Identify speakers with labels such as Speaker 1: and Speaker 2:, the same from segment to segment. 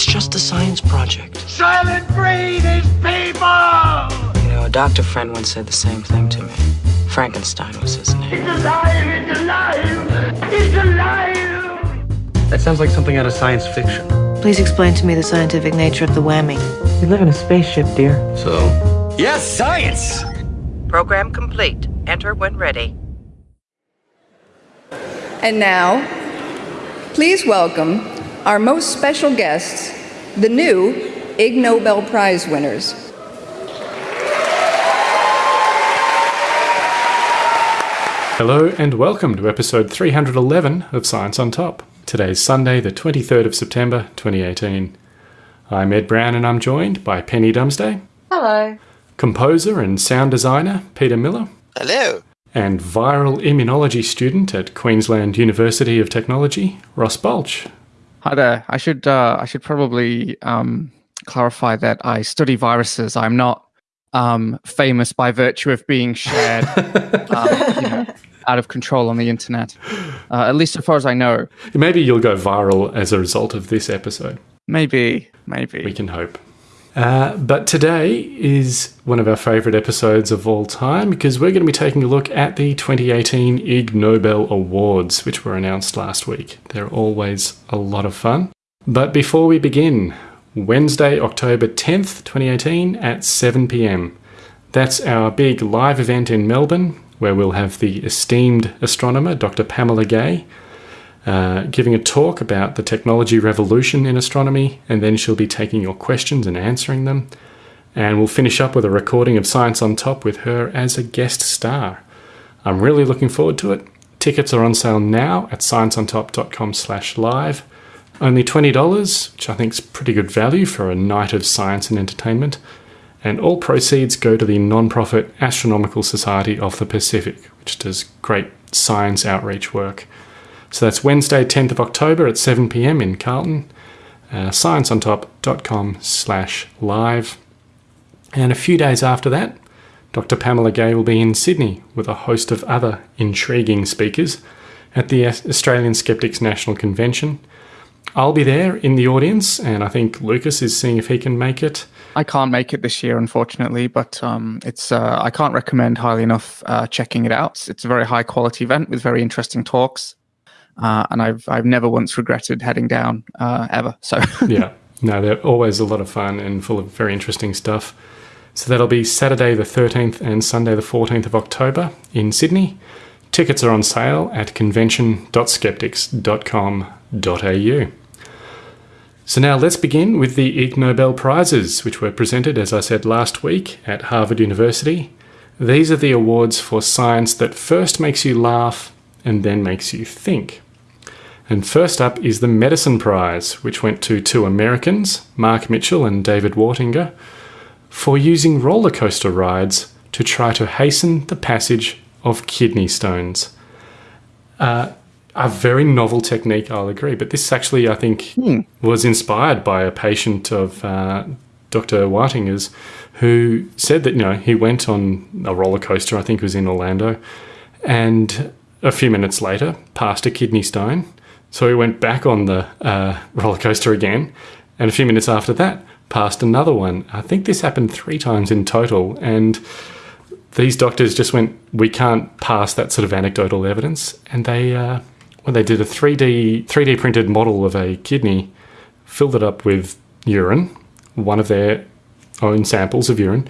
Speaker 1: It's just a science project.
Speaker 2: Soylent Green is people!
Speaker 1: You know, a doctor friend once said the same thing to me. Frankenstein was his name.
Speaker 2: It's alive! It's alive! It's alive!
Speaker 3: That sounds like something out of science fiction.
Speaker 4: Please explain to me the scientific nature of the whammy.
Speaker 3: We live in a spaceship, dear.
Speaker 2: So? Yes, science!
Speaker 5: Program complete. Enter when ready.
Speaker 6: And now, please welcome our most special guests, the new Ig Nobel Prize winners.
Speaker 7: Hello and welcome to episode 311 of Science on Top. Today's Sunday, the 23rd of September 2018. I'm Ed Brown and I'm joined by Penny Dumsday.
Speaker 8: Hello.
Speaker 7: Composer and sound designer Peter Miller.
Speaker 9: Hello.
Speaker 7: And viral immunology student at Queensland University of Technology, Ross Balch.
Speaker 10: Hi there. I should uh, I should probably um, clarify that I study viruses. I'm not um, famous by virtue of being shared um, you know, out of control on the internet. Uh, at least as far as I know.
Speaker 7: Maybe you'll go viral as a result of this episode.
Speaker 10: Maybe, maybe.
Speaker 7: We can hope. Uh, but today is one of our favourite episodes of all time because we're going to be taking a look at the 2018 Ig Nobel Awards, which were announced last week. They're always a lot of fun. But before we begin, Wednesday, October 10th, 2018 at 7 pm. That's our big live event in Melbourne where we'll have the esteemed astronomer, Dr. Pamela Gay, uh, giving a talk about the technology revolution in astronomy, and then she'll be taking your questions and answering them. And we'll finish up with a recording of Science on Top with her as a guest star. I'm really looking forward to it. Tickets are on sale now at scienceontop.com slash live. Only $20, which I think is pretty good value for a night of science and entertainment. And all proceeds go to the non-profit Astronomical Society of the Pacific, which does great science outreach work. So that's Wednesday, 10th of October at 7 pm in Carlton. Uh, scienceontop.com slash live. And a few days after that, Dr. Pamela Gay will be in Sydney with a host of other intriguing speakers at the Australian Skeptics National Convention. I'll be there in the audience, and I think Lucas is seeing if he can make it.
Speaker 10: I can't make it this year, unfortunately, but um, it's uh, I can't recommend highly enough uh, checking it out. It's a very high quality event with very interesting talks, uh, and I've I've never once regretted heading down uh, ever. So
Speaker 7: yeah, no, they're always a lot of fun and full of very interesting stuff. So that'll be Saturday the 13th and Sunday the 14th of October in Sydney. Tickets are on sale at convention.skeptics.com.au. So now let's begin with the Ig Nobel Prizes, which were presented, as I said last week, at Harvard University. These are the awards for science that first makes you laugh and then makes you think. And first up is the Medicine Prize, which went to two Americans, Mark Mitchell and David Wartinger, for using roller coaster rides to try to hasten the passage of kidney stones. Uh, a very novel technique, I'll agree. But this actually, I think, hmm. was inspired by a patient of uh, Dr. Wartinger's who said that, you know, he went on a roller coaster, I think it was in Orlando, and a few minutes later passed a kidney stone. So we went back on the uh, roller coaster again, and a few minutes after that, passed another one. I think this happened three times in total, and these doctors just went, "We can't pass that sort of anecdotal evidence," and they uh, when they did a 3D 3D printed model of a kidney, filled it up with urine, one of their own samples of urine,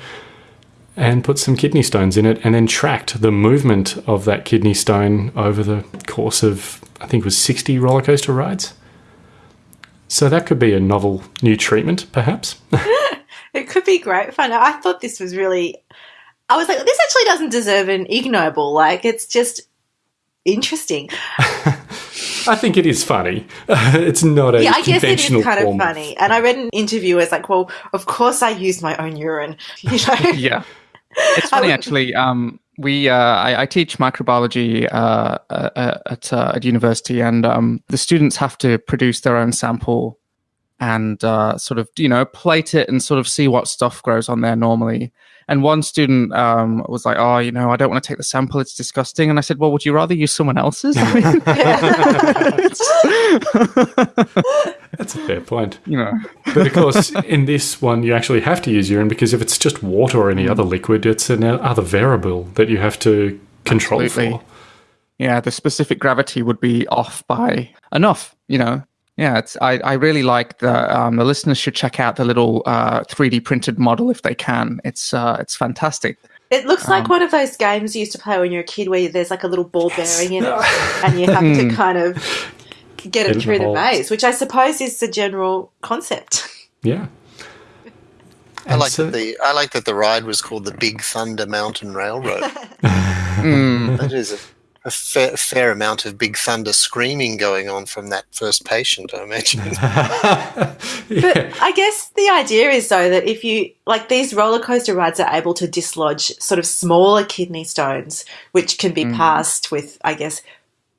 Speaker 7: and put some kidney stones in it, and then tracked the movement of that kidney stone over the course of I think it was 60 roller coaster rides. So that could be a novel new treatment, perhaps.
Speaker 8: it could be great fun. I thought this was really. I was like, this actually doesn't deserve an Ig Nobel. Like, it's just interesting.
Speaker 7: I think it is funny. it's not a yeah. I guess it is
Speaker 8: kind of funny. And I read an interview as like, well, of course I use my own urine. You know?
Speaker 10: yeah, it's funny actually. Um, we uh, I, I, teach microbiology uh, uh, at uh, at university, and um, the students have to produce their own sample and uh, sort of you know plate it and sort of see what stuff grows on there normally. And one student um, was like, "Oh, you know, I don't want to take the sample; it's disgusting." And I said, "Well, would you rather use someone else's?" I mean,
Speaker 7: That's a fair point.
Speaker 10: you know,
Speaker 7: But of course, in this one, you actually have to use urine because if it's just water or any
Speaker 10: Mm.
Speaker 7: other liquid, it's another variable that you have to control
Speaker 10: Absolutely.
Speaker 7: for.
Speaker 10: yeah, the specific gravity would be off by enough. You know, yeah, it's I, I really like the um, the listeners should check out the little uh, 3D printed model if they can. It's uh, it's fantastic.
Speaker 8: It looks like
Speaker 10: Um,
Speaker 8: one of those games you used to play when you're a kid where there's like a little ball bearing in it and you have to kind of get
Speaker 7: Get
Speaker 8: it through
Speaker 7: the
Speaker 8: the maze, which I suppose is the general concept.
Speaker 7: Yeah.
Speaker 9: I like
Speaker 7: so-
Speaker 9: that the I like that the ride was called the Big Thunder Mountain Railroad.
Speaker 10: Mm.
Speaker 9: that is a, a fair, fair amount of Big Thunder screaming going on from that first patient, I imagine.
Speaker 8: But I guess the idea is though that if you like these roller coaster rides are able to dislodge sort of smaller kidney stones, which can be passed with, I guess,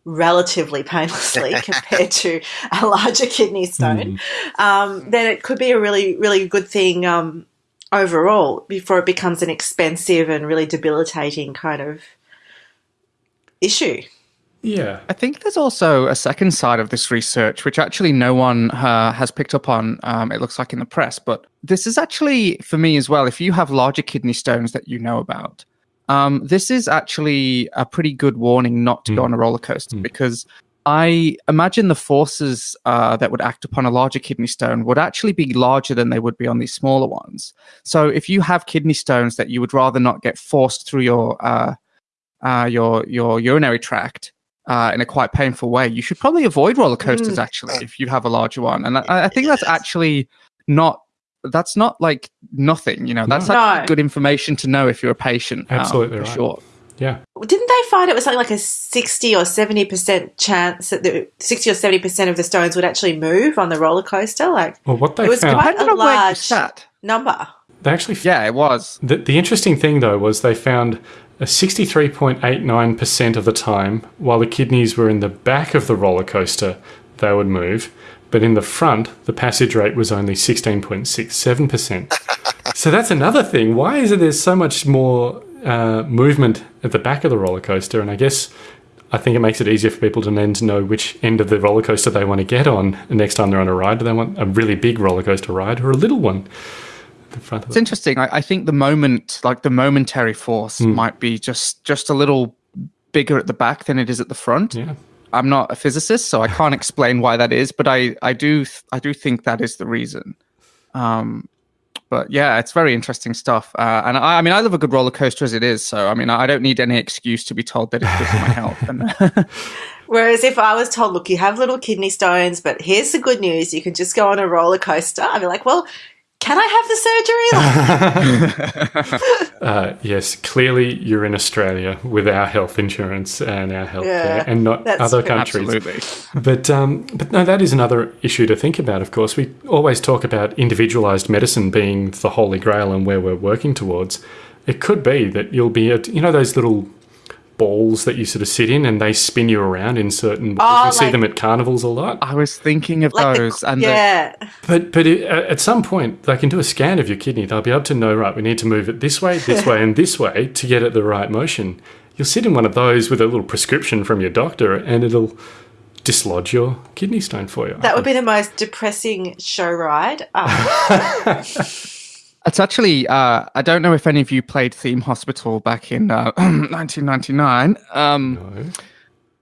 Speaker 8: relatively painlessly compared to a larger kidney stone, um, then it could be a really, really good thing um, overall before it becomes an expensive and really debilitating kind of issue.
Speaker 7: yeah.
Speaker 10: I think there's also a second side of this research, which actually no one uh, has picked up on. Um, it looks like in the press, but this is actually for me as well. If you have larger kidney stones that you know about, um, this is actually a pretty good warning not to go on a roller coaster because I imagine the forces uh, that would act upon a larger kidney stone would actually be larger than they would be on these smaller ones. So if you have kidney stones that you would rather not get forced through your uh, uh, your your urinary tract uh, in a quite painful way, you should probably avoid roller coasters. Actually, if you have a larger one, and I, I think that's actually not that's not like nothing. You know, that's
Speaker 8: No.
Speaker 10: actually good information to know if you're a patient. um,
Speaker 7: Absolutely
Speaker 10: for
Speaker 7: right.
Speaker 10: sure.
Speaker 7: Yeah.
Speaker 8: Didn't they find it was something like a 60 or 70% chance that the 60 or 70% of the stones would actually move on the roller coaster? Like,
Speaker 7: Well, what they
Speaker 8: it was
Speaker 7: found,
Speaker 8: quite a
Speaker 10: on
Speaker 8: large number.
Speaker 7: they actually
Speaker 10: Yeah, it was.
Speaker 7: The, the interesting thing, though, was they found a 63.89% of the time, while the kidneys were in the back of the roller coaster, they would move. But in the front, the passage rate was only 16.67%. so that's another thing. Why is it there's so much more uh, movement at the back of the roller coaster? And I guess I think it makes it easier for people to then to know which end of the roller coaster they want to get on the next time they're on a ride. Do they want a really big roller coaster ride or a little one? At The front of
Speaker 10: It's
Speaker 7: it.
Speaker 10: interesting. I, I think the moment, like the momentary force,
Speaker 7: Hmm.
Speaker 10: might be just just a little bigger at the back than it is at the front.
Speaker 7: Yeah.
Speaker 10: I'm not a physicist, so I can't explain why that is, but I, I do th- I do think that is the reason. Um, but yeah, it's very interesting stuff. Uh, and I, I mean, I love a good roller coaster as it is, so I mean, I don't need any excuse to be told that it's good for my health. And
Speaker 8: Whereas if I was told, look, you have little kidney stones, but here's the good news, you can just go on a roller coaster, I'd be like, well, can I have the surgery?
Speaker 7: Uh, yes, clearly you're in Australia with our health insurance and our healthcare,
Speaker 8: Yeah,
Speaker 7: and not other
Speaker 8: true.
Speaker 7: countries.
Speaker 10: Absolutely.
Speaker 7: But um, but no, that is another issue to think about. Of course, we always talk about individualized medicine being the holy grail and where we're working towards. It could be that you'll be at you know those little balls that you sort of sit in and they spin you around in certain ways.
Speaker 8: Oh,
Speaker 7: you see
Speaker 8: like-
Speaker 7: them at carnivals a lot.
Speaker 10: I was thinking of
Speaker 8: like the-
Speaker 10: those, and the,
Speaker 8: yeah.
Speaker 7: But but it, at some point, they can do a scan of your kidney. They'll be able to know, right, we need to move it this way, this way, and this way to get it the right motion. You'll sit in one of those with a little prescription from your doctor, and it'll dislodge your kidney stone for you.
Speaker 8: That would be the most depressing show ride. Um,
Speaker 10: It's actually, uh, I don't know if any of you played Theme Hospital back in uh, 1999. Um,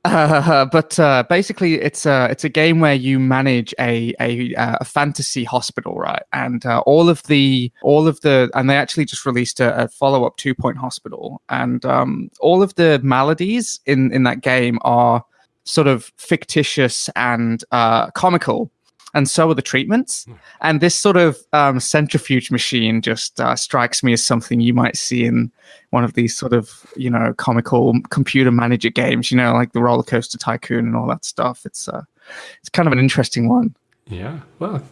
Speaker 10: uh, but uh, basically, it's a it's a game where you manage a a, uh, a fantasy hospital, right? And uh, all of the all of the and they actually just released a, a follow up Two Point Hospital, and um, all of the maladies in in that game are sort of fictitious and uh, comical. And so are the treatments. And this sort of um, centrifuge machine just uh, strikes me as something you might see in one of these sort of, you know, comical computer manager games, you know, like the roller coaster tycoon and all that stuff. It's uh, it's kind of an interesting one.
Speaker 7: Yeah. Well,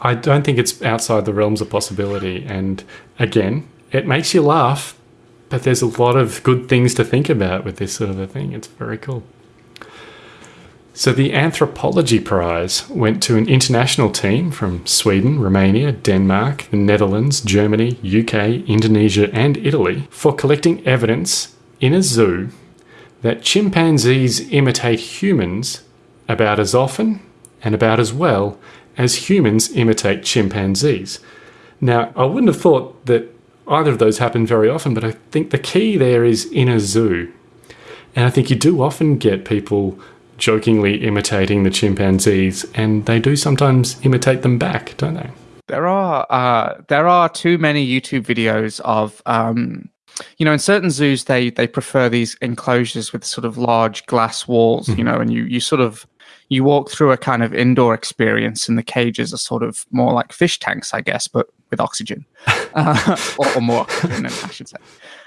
Speaker 7: I don't think it's outside the realms of possibility. And again, it makes you laugh, but there's a lot of good things to think about with this sort of a thing. It's very cool. So the Anthropology Prize went to an international team from Sweden, Romania, Denmark, the Netherlands, Germany, UK, Indonesia, and Italy for collecting evidence in a zoo that chimpanzees imitate humans about as often and about as well as humans imitate chimpanzees. Now, I wouldn't have thought that either of those happen very often, but I think the key there is in a zoo. And I think you do often get people jokingly imitating the chimpanzees, and they do sometimes imitate them back, don't they?
Speaker 10: There are uh, there are too many YouTube videos of um, you know in certain zoos they they prefer these enclosures with sort of large glass walls, mm-hmm. you know, and you you sort of you walk through a kind of indoor experience, and the cages are sort of more like fish tanks, I guess, but with oxygen, uh, or, or, more oxygen, I should say.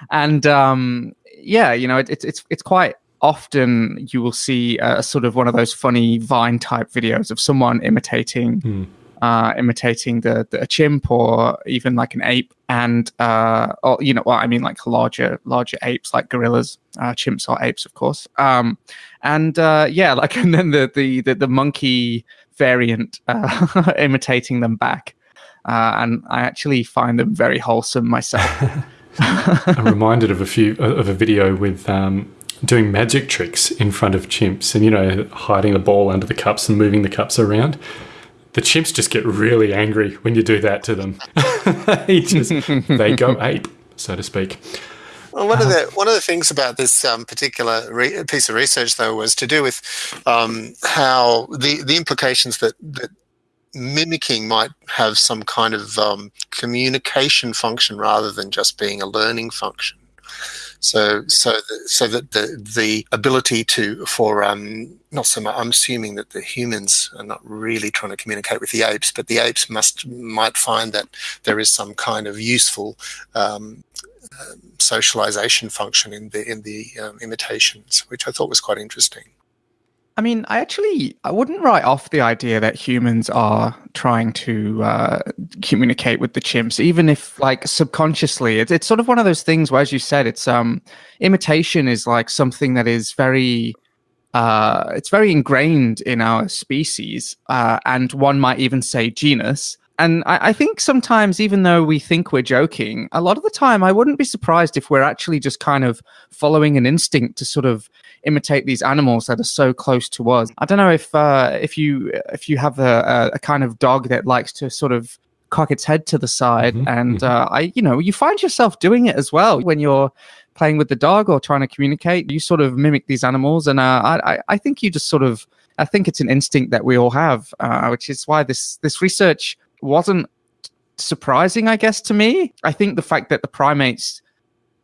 Speaker 10: And um, yeah, you know, it, it's it's it's quite often you will see a sort of one of those funny Vine type videos of someone imitating. Mm. Uh, imitating the, the, a chimp or even like an ape, and uh, or you know, well, I mean, like larger larger apes like gorillas, uh, chimps are apes, of course. Um, and uh, yeah, like and then the the the, the monkey variant uh, imitating them back, uh, and I actually find them very wholesome myself.
Speaker 7: I'm reminded of a few of a video with um, doing magic tricks in front of chimps and, you know, hiding the ball under the cups and moving the cups around. The chimps just get really angry when you do that to them. they just, they go ape, so to speak.
Speaker 9: Well, one of the one of the things about this um, particular re- piece of research, though, was to do with um, how the the implications that that mimicking might have some kind of um, communication function rather than just being a learning function. So, so, the, so that the the ability to for um, not so much. I'm assuming that the humans are not really trying to communicate with the apes, but the apes must might find that there is some kind of useful um, uh, socialization function in the in the um, imitations, which I thought was quite interesting.
Speaker 10: I mean, I actually I wouldn't write off the idea that humans are trying to uh, communicate with the chimps, even if like subconsciously. It's it's sort of one of those things where, as you said, it's um imitation is like something that is very uh, it's very ingrained in our species, uh, and one might even say genus. And I, I, think sometimes, even though we think we're joking, a lot of the time, I wouldn't be surprised if we're actually just kind of following an instinct to sort of imitate these animals that are so close to us. I don't know if uh, if you if you have a, a, kind of dog that likes to sort of cock its head to the side, mm-hmm, and mm-hmm. Uh, I you know you find yourself doing it as well when you're playing with the dog or trying to communicate. You sort of mimic these animals, and uh, I I think you just sort of I think it's an instinct that we all have, uh, which is why this this research wasn't surprising, I guess, to me. I think the fact that the primates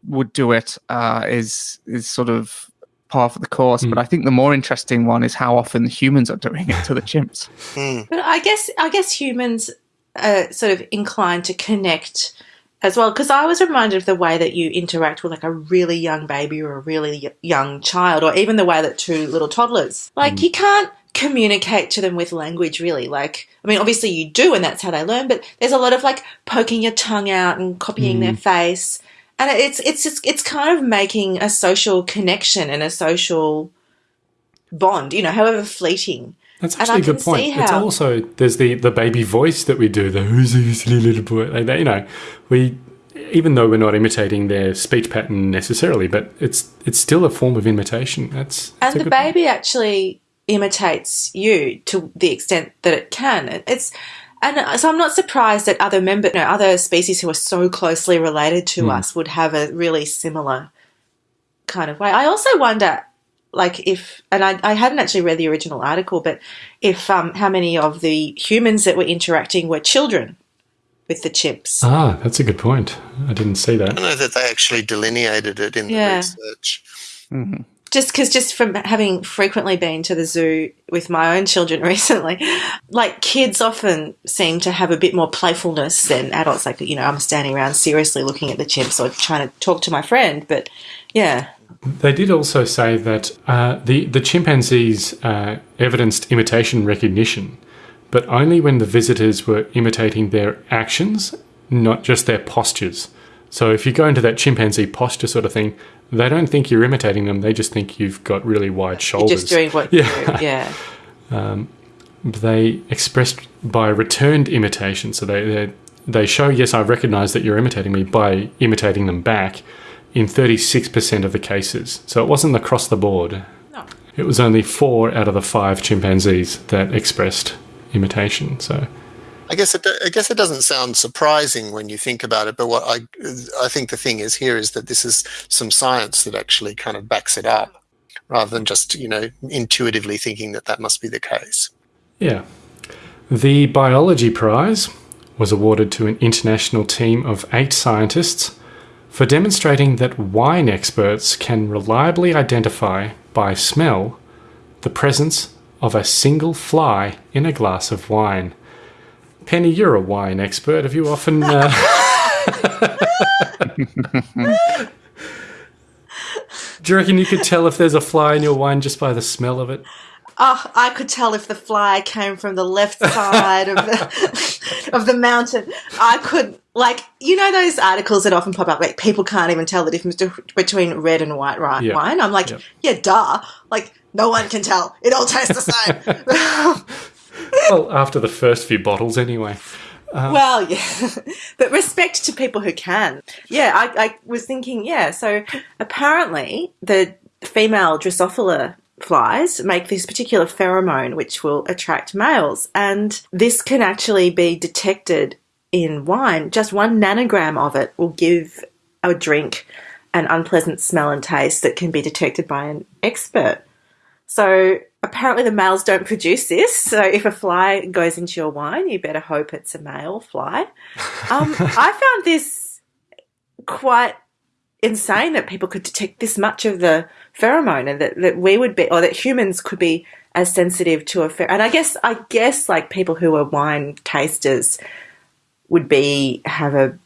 Speaker 10: would do it uh, is is sort of par for the course. Mm. But I think the more interesting one is how often humans are doing it to the chimps.
Speaker 8: Mm. But I guess I guess humans are sort of inclined to connect as well because I was reminded of the way that you interact with like a really young baby or a really young child, or even the way that two little toddlers like mm. you can't communicate to them with language really like i mean obviously you do and that's how they learn but there's a lot of like poking your tongue out and copying mm. their face and it's it's just, it's kind of making a social connection and a social bond, you know, however fleeting.
Speaker 7: That's actually a good point. It's also there's the the baby voice that we do, the who's this little boy, like that. You know, we even though we're not imitating their speech pattern necessarily, but it's it's still a form of imitation. That's,
Speaker 8: that's
Speaker 7: and
Speaker 8: the baby point. actually imitates you to the extent that it can. It's and so I'm not surprised that other member, no, other species who are so closely related to mm. us would have a really similar kind of way. I also wonder, like, if, and I, I hadn't actually read the original article, but if um, how many of the humans that were interacting were children with the chimps.
Speaker 7: Ah, that's a good point. I didn't see that.
Speaker 9: I don't know that they actually delineated it in yeah. the research.
Speaker 8: Mm-hmm just because just from having frequently been to the zoo with my own children recently like kids often seem to have a bit more playfulness than adults. Like you know i'm standing around seriously looking at the chimps or trying to talk to my friend but yeah.
Speaker 7: They did also say that uh, the, the chimpanzees uh, evidenced imitation recognition but only when the visitors were imitating their actions not just their postures. So if you go into that chimpanzee posture sort of thing they don't think you're imitating them. They just think you've got really wide shoulders.
Speaker 8: You're just doing what
Speaker 7: Yeah.
Speaker 8: you do. Yeah.
Speaker 7: Um, they expressed by returned imitation. So they, they they show yes, I recognise that you're imitating me by imitating them back in 36% of the cases. So it wasn't across the board.
Speaker 8: No.
Speaker 7: It was only four out of the five chimpanzees that expressed imitation. So
Speaker 9: I guess it, I guess it doesn't sound surprising when you think about it, but what I I think the thing is here is that this is some science that actually kind of backs it up, rather than just you know intuitively thinking that that must be the case.
Speaker 7: Yeah. The Biology Prize was awarded to an international team of eight scientists for demonstrating that wine experts can reliably identify by smell the presence of a single fly in a glass of wine. Penny, you're a wine expert. Have you often. Uh... Do you reckon you could tell if there's a fly in your wine just by the smell of it?
Speaker 8: Oh, I could tell if the fly came from the left side of the of the mountain. I could like you know those articles that often pop up like people can't even tell the difference between red and white ri-
Speaker 7: Yep.
Speaker 8: wine. I'm like,
Speaker 7: Yep.
Speaker 8: yeah, duh. Like no one can tell. It all tastes the same.
Speaker 7: Well, after the first few bottles, anyway.
Speaker 8: Uh, well, yeah, but respect to people who can. Yeah, I, I was thinking, yeah. So apparently, the female Drosophila flies make this particular pheromone which will attract males, and this can actually be detected in wine. Just one nanogram of it will give a drink an unpleasant smell and taste that can be detected by an expert. So apparently the males don't produce this. So if a fly goes into your wine, you better hope it's a male fly. Um, I found this quite insane that people could detect this much of the pheromone and that, that we would be or that humans could be as sensitive to a pher- and I guess I guess like people who are wine tasters would be have a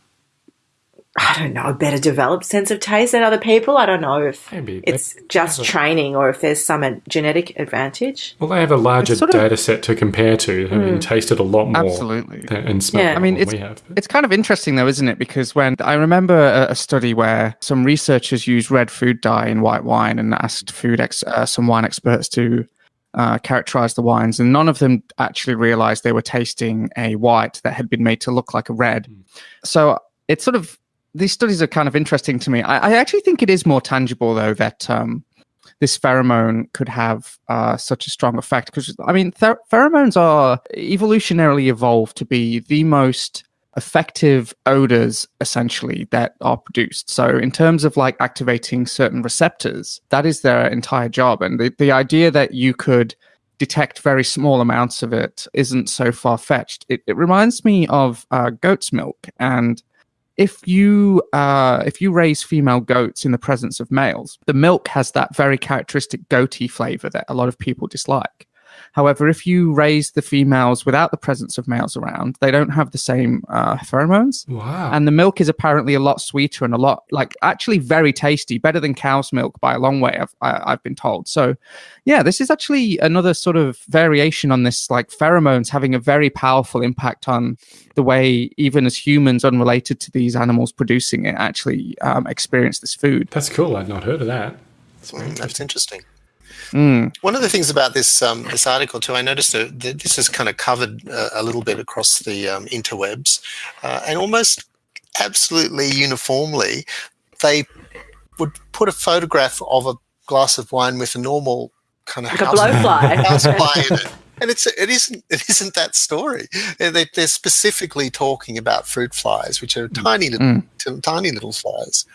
Speaker 8: I don't know, a better developed sense of taste than other people. I don't know if
Speaker 7: Maybe.
Speaker 8: it's
Speaker 7: They
Speaker 8: just
Speaker 7: a-
Speaker 8: training or if there's some genetic advantage.
Speaker 7: Well, they have a larger
Speaker 10: It's sort of-
Speaker 7: data set to compare to and tasted a lot more.
Speaker 10: Absolutely.
Speaker 7: than- And smelled
Speaker 8: Yeah.
Speaker 10: I mean,
Speaker 7: than
Speaker 10: it's
Speaker 7: we have.
Speaker 10: it's kind of interesting though, isn't it? Because when I remember a, a study where some researchers used red food dye in white wine and asked food ex, uh, some wine experts to uh, characterize the wines, and none of them actually realized they were tasting a white that had been made to look like a red. So it's sort of these studies are kind of interesting to me. I, I actually think it is more tangible though that um, this pheromone could have uh, such a strong effect because I mean pheromones are evolutionarily evolved to be the most effective odors essentially that are produced. So in terms of like activating certain receptors, that is their entire job. And the, the idea that you could detect very small amounts of it isn't so far fetched. It, it reminds me of uh, goat's milk and if you uh, if you raise female goats in the presence of males, the milk has that very characteristic goaty flavor that a lot of people dislike. However, if you raise the females without the presence of males around, they don't have the same uh, pheromones.
Speaker 7: Wow.
Speaker 10: And the milk is apparently a lot sweeter and a lot like actually very tasty, better than cow's milk by a long way. I've I, I've been told. So, yeah, this is actually another sort of variation on this like pheromones having a very powerful impact on the way even as humans unrelated to these animals producing it actually um, experience this food.
Speaker 7: That's cool. I'd not heard of that. That's
Speaker 9: Mm, that's
Speaker 7: interesting.
Speaker 9: Interesting.
Speaker 10: Mm.
Speaker 9: One of the things about this um, this article too, I noticed that that this is kind of covered uh, a little bit across the um, interwebs, uh, and almost absolutely uniformly, they would put a photograph of a glass of wine with a normal kind of
Speaker 8: Like a
Speaker 9: house,
Speaker 8: blowfly.
Speaker 9: house fly in it. And it's it isn't it isn't that story. They, they're specifically talking about fruit flies, which are tiny little t- tiny little flies.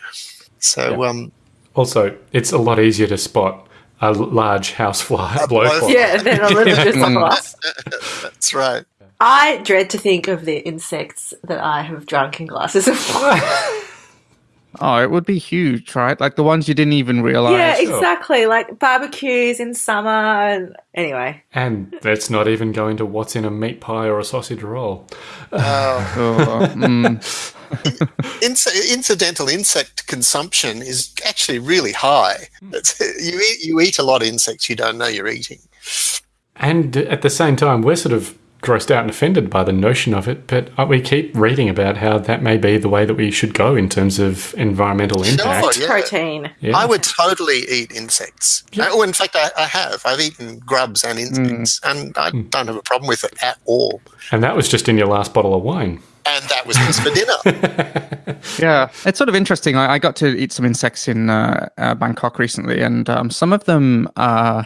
Speaker 9: So
Speaker 7: Yeah.
Speaker 9: um,
Speaker 7: Also, it's a lot easier to spot a l- large housefly,
Speaker 9: A
Speaker 7: blowfly.
Speaker 9: blowfly.
Speaker 8: Yeah, then a little just like
Speaker 10: Mm.
Speaker 9: that's right.
Speaker 8: I dread to think of the insects that I have drunk in glasses of wine.
Speaker 10: Oh, it would be huge, right? Like the ones you didn't even realize.
Speaker 8: yeah,
Speaker 7: sure.
Speaker 8: exactly. Like barbecues in summer. And anyway,
Speaker 7: And that's not even going to what's in a meat pie or a sausage roll.
Speaker 9: Uh,
Speaker 10: Oh, mm.
Speaker 9: Inc- incidental insect consumption is actually really high. It's, you eat you eat a lot of insects you don't know you're eating.
Speaker 7: And at the same time, we're sort of grossed out and offended by the notion of it, but uh, we keep reading about how that may be the way that we should go in terms of environmental impact.
Speaker 9: Sure, yeah.
Speaker 8: Protein.
Speaker 7: Yeah.
Speaker 9: I would totally eat insects.
Speaker 7: Yeah.
Speaker 9: Oh, in fact, I, I have. I've eaten grubs and insects, and I don't have a problem with it at all.
Speaker 7: And that was just in your last bottle of wine.
Speaker 9: And that was just for dinner.
Speaker 10: Yeah, it's sort of interesting. I, I got to eat some insects in uh, uh, Bangkok recently, and um, some of them. Uh,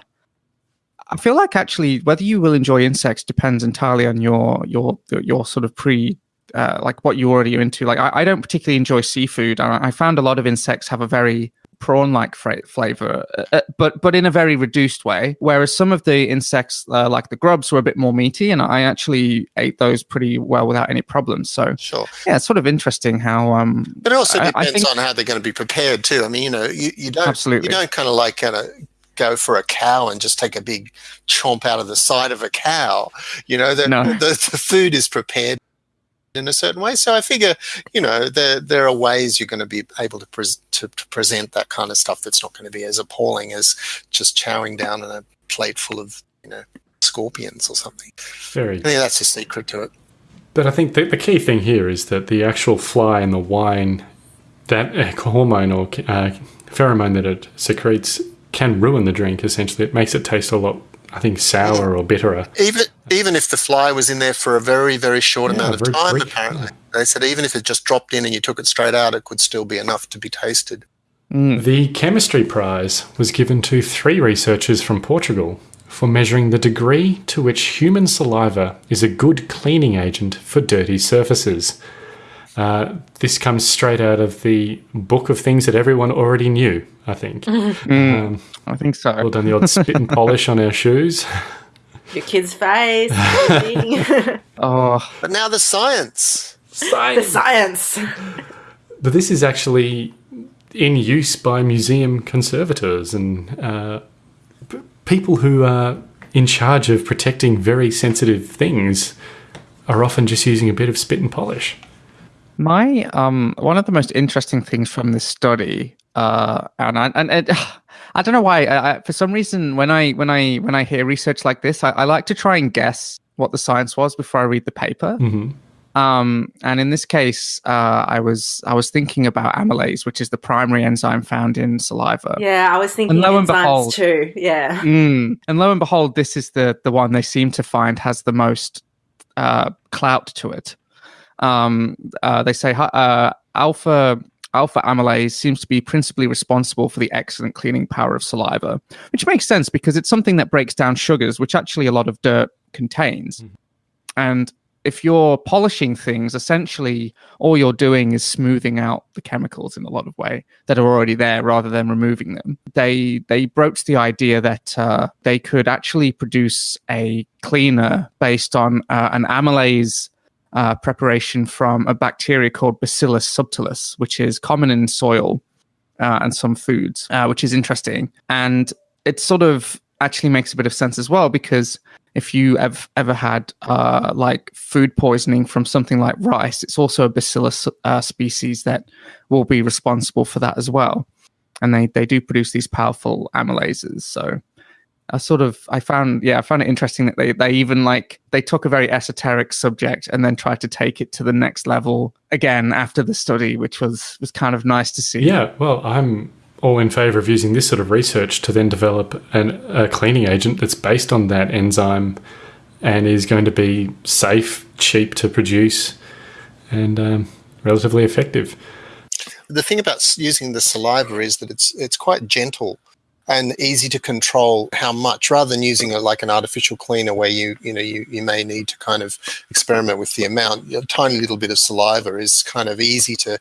Speaker 10: I feel like actually, whether you will enjoy insects depends entirely on your your your sort of pre. Uh, like what you already are into. Like I, I don't particularly enjoy seafood. I, I found a lot of insects have a very prawn-like fra- flavor, uh, uh, but but in a very reduced way. Whereas some of the insects, uh, like the grubs, were a bit more meaty, and I actually ate those pretty well without any problems. So
Speaker 9: Sure.
Speaker 10: yeah, it's sort of interesting how. Um,
Speaker 9: But it also
Speaker 10: I- I
Speaker 9: depends
Speaker 10: think-
Speaker 9: on how they're going to be prepared too. I mean, you know, you, you don't
Speaker 10: Absolutely.
Speaker 9: you don't kind of like kind of go for a cow and just take a big chomp out of the side of a cow. You know, the,
Speaker 10: No.
Speaker 9: the, the food is prepared in a certain way. So I figure, you know, there there are ways you're going to be able to, pres- to, to present that kind of stuff that's not going to be as appalling as just chowing down on a plate full of you know scorpions or something.
Speaker 7: Very.
Speaker 9: I think that's the secret to it.
Speaker 7: But I think the, the key thing here is that the actual fly in the wine, that hormone or uh, pheromone that it secretes, can ruin the drink. Essentially, it makes it taste a lot, I think, sour or bitterer.
Speaker 9: Even even if the fly was in there for a very very short
Speaker 7: Yeah,
Speaker 9: amount of time,
Speaker 7: brief,
Speaker 9: apparently they said even if it just dropped in and you took it straight out, it could still be enough to be tasted. Mm.
Speaker 7: The chemistry prize was given to three researchers from Portugal for measuring the degree to which human saliva is a good cleaning agent for dirty surfaces. Uh, this comes straight out of the book of things that everyone already knew, I think. Um,
Speaker 10: I think so.
Speaker 7: well done the odd spit and polish on our shoes.
Speaker 8: Your kid's face.
Speaker 10: Oh,
Speaker 9: But now the science.
Speaker 8: the science.
Speaker 7: But this is actually in use by museum conservators and uh, p- people who are in charge of protecting very sensitive things are often just using a bit of spit and polish.
Speaker 10: My um, one of the most interesting things from this study, uh, and I, and it, I don't know why. I, I, for some reason, when I when I when I hear research like this, I, I like to try and guess what the science was before I read the paper.
Speaker 7: hmm
Speaker 10: Um, and in this case, uh, I was I was thinking about amylase, which is the primary enzyme found in saliva.
Speaker 8: Yeah, I was thinking
Speaker 10: And lo and behold-
Speaker 8: too. Yeah.
Speaker 10: Mm. And lo and behold, this is the the one they seem to find has the most uh, clout to it. Um, uh, they say uh, alpha alpha amylase seems to be principally responsible for the excellent cleaning power of saliva, which makes sense because it's something that breaks down sugars, which actually a lot of dirt contains. And if you're polishing things, essentially all you're doing is smoothing out the chemicals in a lot of way that are already there rather than removing them. They they broached the idea that uh, they could actually produce a cleaner based on uh, an amylase uh, preparation from a bacteria called Bacillus subtilis, which is common in soil uh, and some foods, uh, which is interesting. And it sort of actually makes a bit of sense as well because if you have ever had uh, like food poisoning from something like rice, it's also a bacillus uh, species that will be responsible for that as well. And they, they do produce these powerful amylases. So I sort of I found yeah I found it interesting that they they even like they took a very esoteric subject and then tried to take it to the next level again after the study, which was was kind of nice to see.
Speaker 7: Yeah, well, I'm all in favour of using this sort of research to then develop an, a cleaning agent that's based on that enzyme and is going to be safe, cheap to produce, and um, relatively effective.
Speaker 9: The thing about using the saliva is that it's it's quite gentle and easy to control how much rather than using a, like an artificial cleaner where you you know you, you may need to kind of experiment with the amount a tiny little bit of saliva is kind of easy to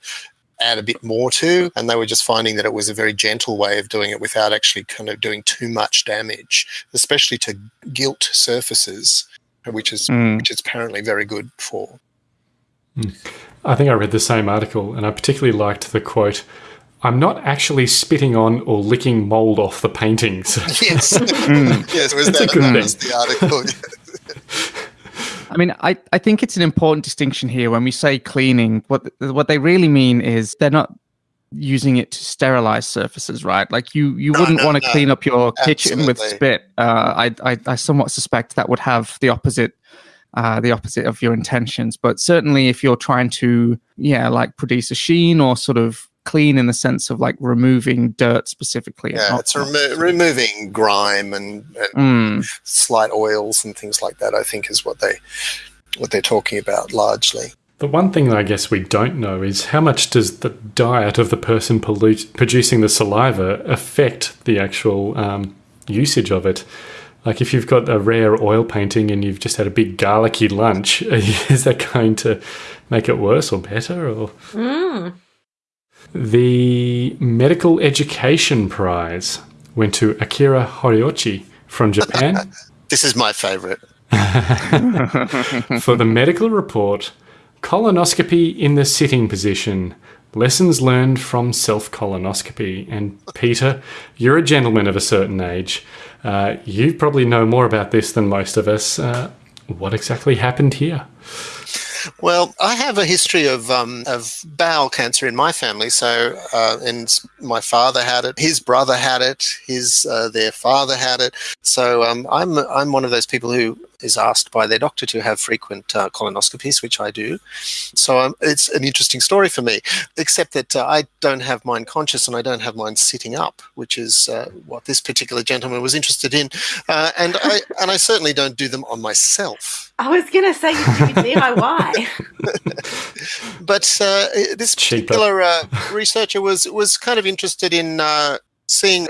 Speaker 9: add a bit more to and they were just finding that it was a very gentle way of doing it without actually kind of doing too much damage especially to gilt surfaces which is
Speaker 10: Mm.
Speaker 9: which is apparently very good for
Speaker 7: I think I read the same article, and I particularly liked the quote. I'm not actually spitting on or licking mold off the paintings.
Speaker 9: yes yes was
Speaker 7: It's a
Speaker 9: that,
Speaker 7: good
Speaker 9: that
Speaker 7: thing.
Speaker 9: was the article
Speaker 10: I mean, I, I think it's an important distinction here when we say cleaning. What what they really mean is they're not using it to sterilize surfaces, right? Like you you
Speaker 9: No,
Speaker 10: wouldn't
Speaker 9: no,
Speaker 10: want to
Speaker 9: no.
Speaker 10: clean up your kitchen with spit. Uh, I, I I somewhat suspect that would have the opposite uh, the opposite of your intentions. But certainly, if you're trying to, yeah, like produce a sheen or sort of clean in the sense of like removing dirt specifically.
Speaker 9: Yeah,
Speaker 10: not-
Speaker 9: it's remo- removing grime and, and slight oils and things like that. I think is what they what they're talking about largely.
Speaker 7: The one thing I guess we don't know is how much does the diet of the person pollute, producing the saliva affect the actual um, usage of it? Like if you've got a rare oil painting and you've just had a big garlicky lunch, is that going to make it worse or better? Or
Speaker 8: Mm.
Speaker 7: The Medical Education Prize went to Akira Horiuchi from Japan.
Speaker 9: This is my favorite.
Speaker 7: for the medical report colonoscopy in the sitting position. Lessons learned from self colonoscopy and peter you're a gentleman of a certain age. Uh, you probably know more about this than most of us. Uh, what exactly happened here
Speaker 9: Well, I have a history of um, of bowel cancer in my family. So, uh, and my father had it. His brother had it. His uh, their father had it. So, um, I'm I'm one of those people who is asked by their doctor to have frequent uh, colonoscopies, which I do. So, um, it's an interesting story for me. Except that uh, I don't have mine conscious and I don't have mine sitting up, which is uh, what this particular gentleman was interested in. Uh, and I and I certainly don't do them on myself.
Speaker 8: I was going to say you do DIY.
Speaker 9: but uh, this particular uh, researcher was was kind of interested in uh, seeing,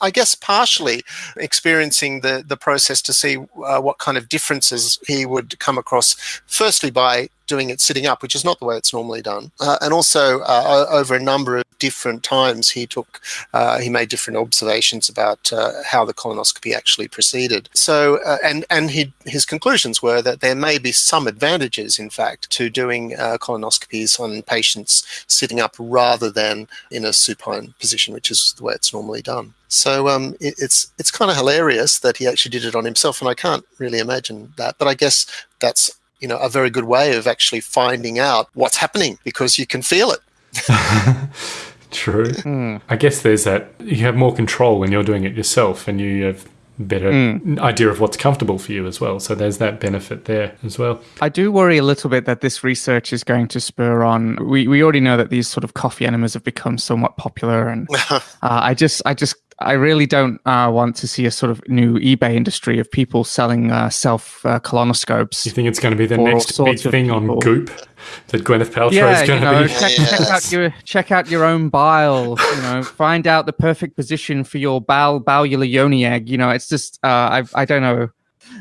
Speaker 9: I, guess, partially experiencing the the process to see uh, what kind of differences he would come across. Firstly, by doing it sitting up, which is not the way it's normally done, uh, and also uh, over a number of different times, he took uh, he made different observations about uh, how the colonoscopy actually proceeded. So, uh, and and he, his conclusions were that there may be some advantages, in fact, to doing uh, colonoscopies on patients sitting up rather than in a supine position, which is the way it's normally done. So um, it, it's it's kind of hilarious that he actually did it on himself, and I can't really imagine that. But I guess that's you know a very good way of actually finding out what's happening because you can feel it.
Speaker 7: True. I guess there's that you have more control when you're doing it yourself and you have better
Speaker 10: Mm.
Speaker 7: idea of what's comfortable for you as well. So there's that benefit there as well.
Speaker 10: I do worry a little bit that this research is going to spur on. We we already know that these sort of coffee enemas have become somewhat popular, and uh, I just I just I really don't uh, want to see a sort of new eBay industry of people selling uh, self uh, colonoscopes.
Speaker 7: You think it's going to be the next big
Speaker 10: sorts of
Speaker 7: thing on. Goop that Gwyneth Paltrow
Speaker 10: Yeah,
Speaker 7: is
Speaker 10: you
Speaker 7: going
Speaker 10: know,
Speaker 7: to be?
Speaker 10: check, check out your check out your own bile. You know, find out the perfect position for your bowel bowular yoni egg. You know, it's just uh, I I don't know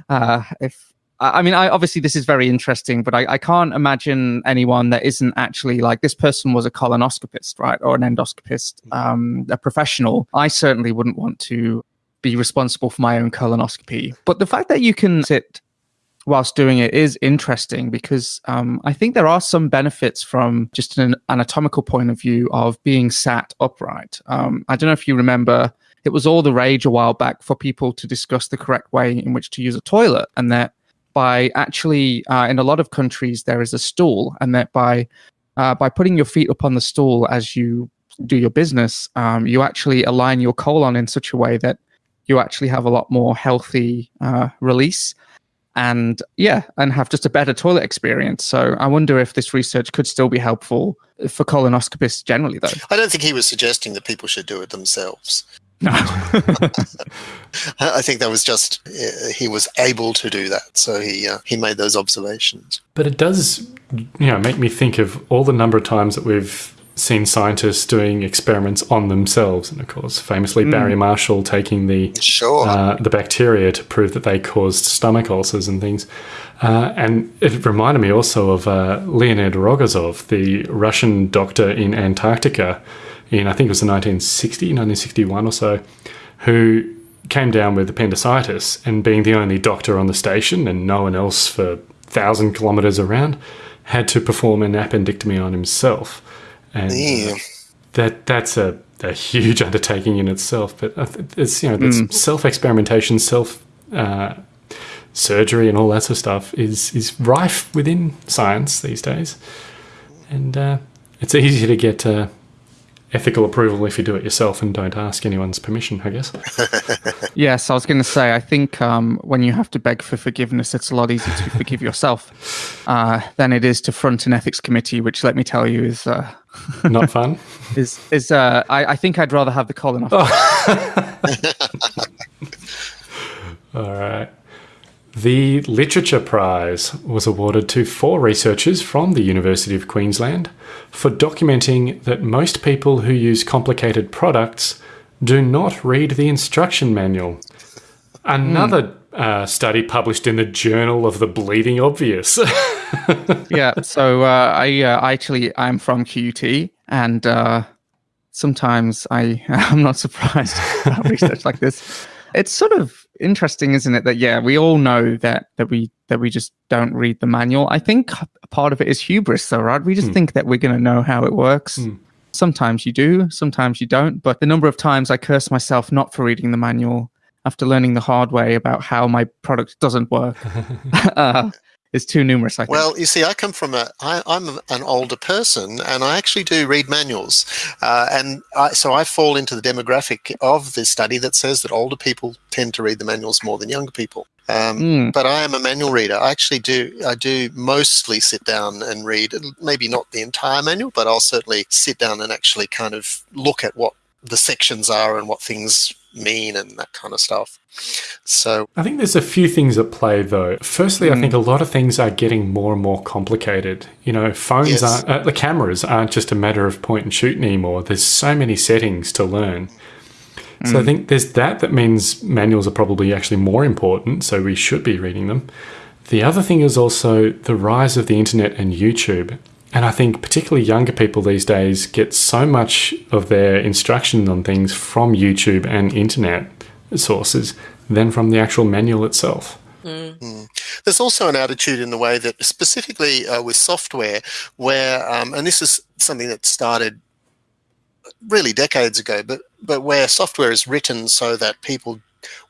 Speaker 10: uh, if I I mean I obviously this is very interesting, but I, I can't imagine anyone that isn't actually like this person was a colonoscopist, right, or an endoscopist, um, a professional. I certainly wouldn't want to be responsible for my own colonoscopy. But the fact that you can sit whilst doing it is interesting because um, I think there are some benefits from just an anatomical point of view of being sat upright. Um, I don't know if you remember, it was all the rage a while back for people to discuss the correct way in which to use a toilet, and that by actually, uh, in a lot of countries, there is a stool, and that by uh, by putting your feet up on the stool as you do your business, um, you actually align your colon in such a way that you actually have a lot more healthy uh, release and yeah, and have just a better toilet experience. So I wonder if this research could still be helpful for colonoscopists generally, though.
Speaker 9: I don't think he was suggesting that people should do it themselves.
Speaker 10: No.
Speaker 9: I think that was just uh, he was able to do that, so he uh, he made those observations.
Speaker 7: But it does, you know, make me think of all the number of times that we've seen scientists doing experiments on themselves, and of course, famously
Speaker 9: Mm.
Speaker 7: Barry Marshall taking the
Speaker 9: Sure.
Speaker 7: uh, the bacteria to prove that they caused stomach ulcers and things. Uh, and it reminded me also of uh, Leonid Rogozov, the Russian doctor in Antarctica, in I think it was the 1960, 1961 or so, who came down with appendicitis and being the only doctor on the station and no one else for thousand kilometers around, had to perform an appendectomy on himself. And uh, that that's a, a huge undertaking in itself. But it's you know that's
Speaker 10: Mm.
Speaker 7: self experimentation, self uh, surgery, and all that sort of stuff is is rife within science these days, and uh, it's easy to get uh, ethical approval if you do it yourself and don't ask anyone's permission, I guess.
Speaker 10: yes, I was going to say, I think um, when you have to beg for forgiveness, it's a lot easier to forgive yourself uh, than it is to front an ethics committee, which, let me tell you, is. Uh,
Speaker 7: Not fun.
Speaker 10: is is uh, I, I think I'd rather have the colon off.
Speaker 7: Oh. All right. The Literature Prize was awarded to four researchers from the University of Queensland for documenting that most people who use complicated products do not read the instruction manual. Another mm. Uh, study published in the Journal of the Bleeding Obvious.
Speaker 10: yeah, so uh, I, uh, actually I'm from QUT, and uh, sometimes I I'm not surprised about research like this. It's sort of interesting, isn't it? That yeah, we all know that that we that we just don't read the manual. I think part of it is hubris, though, right? We just mm. think that we're going to know how it works. Mm. Sometimes you do, sometimes you don't. But the number of times I curse myself not for reading the manual after learning the hard way about how my product doesn't work uh, is too numerous. I think.
Speaker 9: Well, you see, I come from a, I, I'm an older person, and I actually do read manuals, uh, and I, so I fall into the demographic of this study that says that older people tend to read the manuals more than younger people. Um, mm. But I am a manual reader. I actually do. I do mostly sit down and read. Maybe not the entire manual, but I'll certainly sit down and actually kind of look at what the sections are and what things mean and that kind of stuff. So
Speaker 7: I think there's a few things at play though. Firstly, mm. I think a lot of things are getting more and more complicated. You know, phones yes. aren't, uh, the cameras aren't just a matter of point and shoot anymore. There's so many settings to learn. Mm. So I mm. think there's that that means manuals are probably actually more important, so we should be reading them. The other thing is also the rise of the internet and YouTube. And I think particularly younger people these days get so much of their instruction on things from YouTube and internet sources than from the actual manual itself.
Speaker 9: Mm. Mm. There's also an attitude in the way that, specifically uh, with software, where, um, and this is something that started really decades ago, but, but where software is written so that people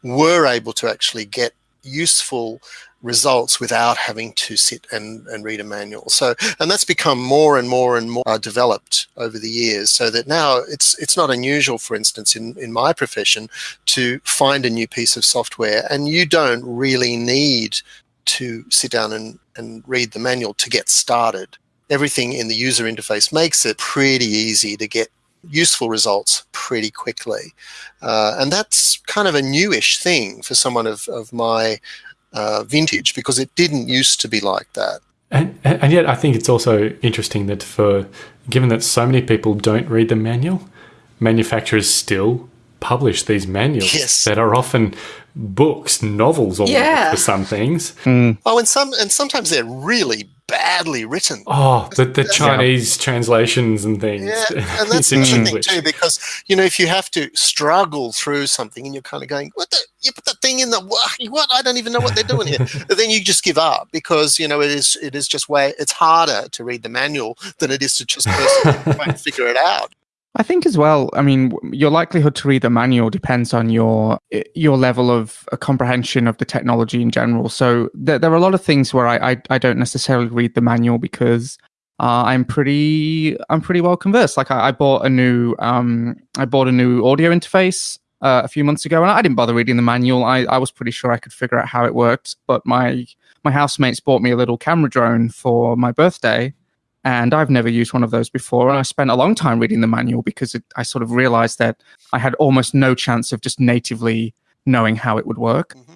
Speaker 9: were able to actually get useful results without having to sit and, and read a manual. So, and that's become more and more and more uh, developed over the years so that now it's, it's not unusual, for instance, in, in my profession to find a new piece of software and you don't really need to sit down and, and read the manual to get started. Everything in the user interface makes it pretty easy to get useful results pretty quickly. Uh, and that's kind of a newish thing for someone of, of my uh, vintage because it didn't used to be like that.
Speaker 7: And, and yet, I think it's also interesting that for given that so many people don't read the manual, manufacturers still publish these manuals
Speaker 9: yes.
Speaker 7: that are often books, novels, or yeah. for some things.
Speaker 10: Mm.
Speaker 9: Oh, and some and sometimes they're really badly written.
Speaker 7: Oh, the, the Chinese yeah. translations and things.
Speaker 9: Yeah, and that's interesting too because you know if you have to struggle through something and you're kind of going, "What the? You put that thing in the what? I don't even know what they're doing here." but then you just give up because you know it is it is just way it's harder to read the manual than it is to just try and figure it out.
Speaker 10: I think as well. I mean, your likelihood to read the manual depends on your your level of uh, comprehension of the technology in general. So there, there are a lot of things where I, I, I don't necessarily read the manual because uh, I'm pretty I'm pretty well conversed. Like I, I bought a new um, I bought a new audio interface uh, a few months ago, and I didn't bother reading the manual. I, I was pretty sure I could figure out how it worked. But my my housemates bought me a little camera drone for my birthday and I've never used one of those before. And I spent a long time reading the manual because it, I sort of realized that I had almost no chance of just natively knowing how it would work. Mm-hmm.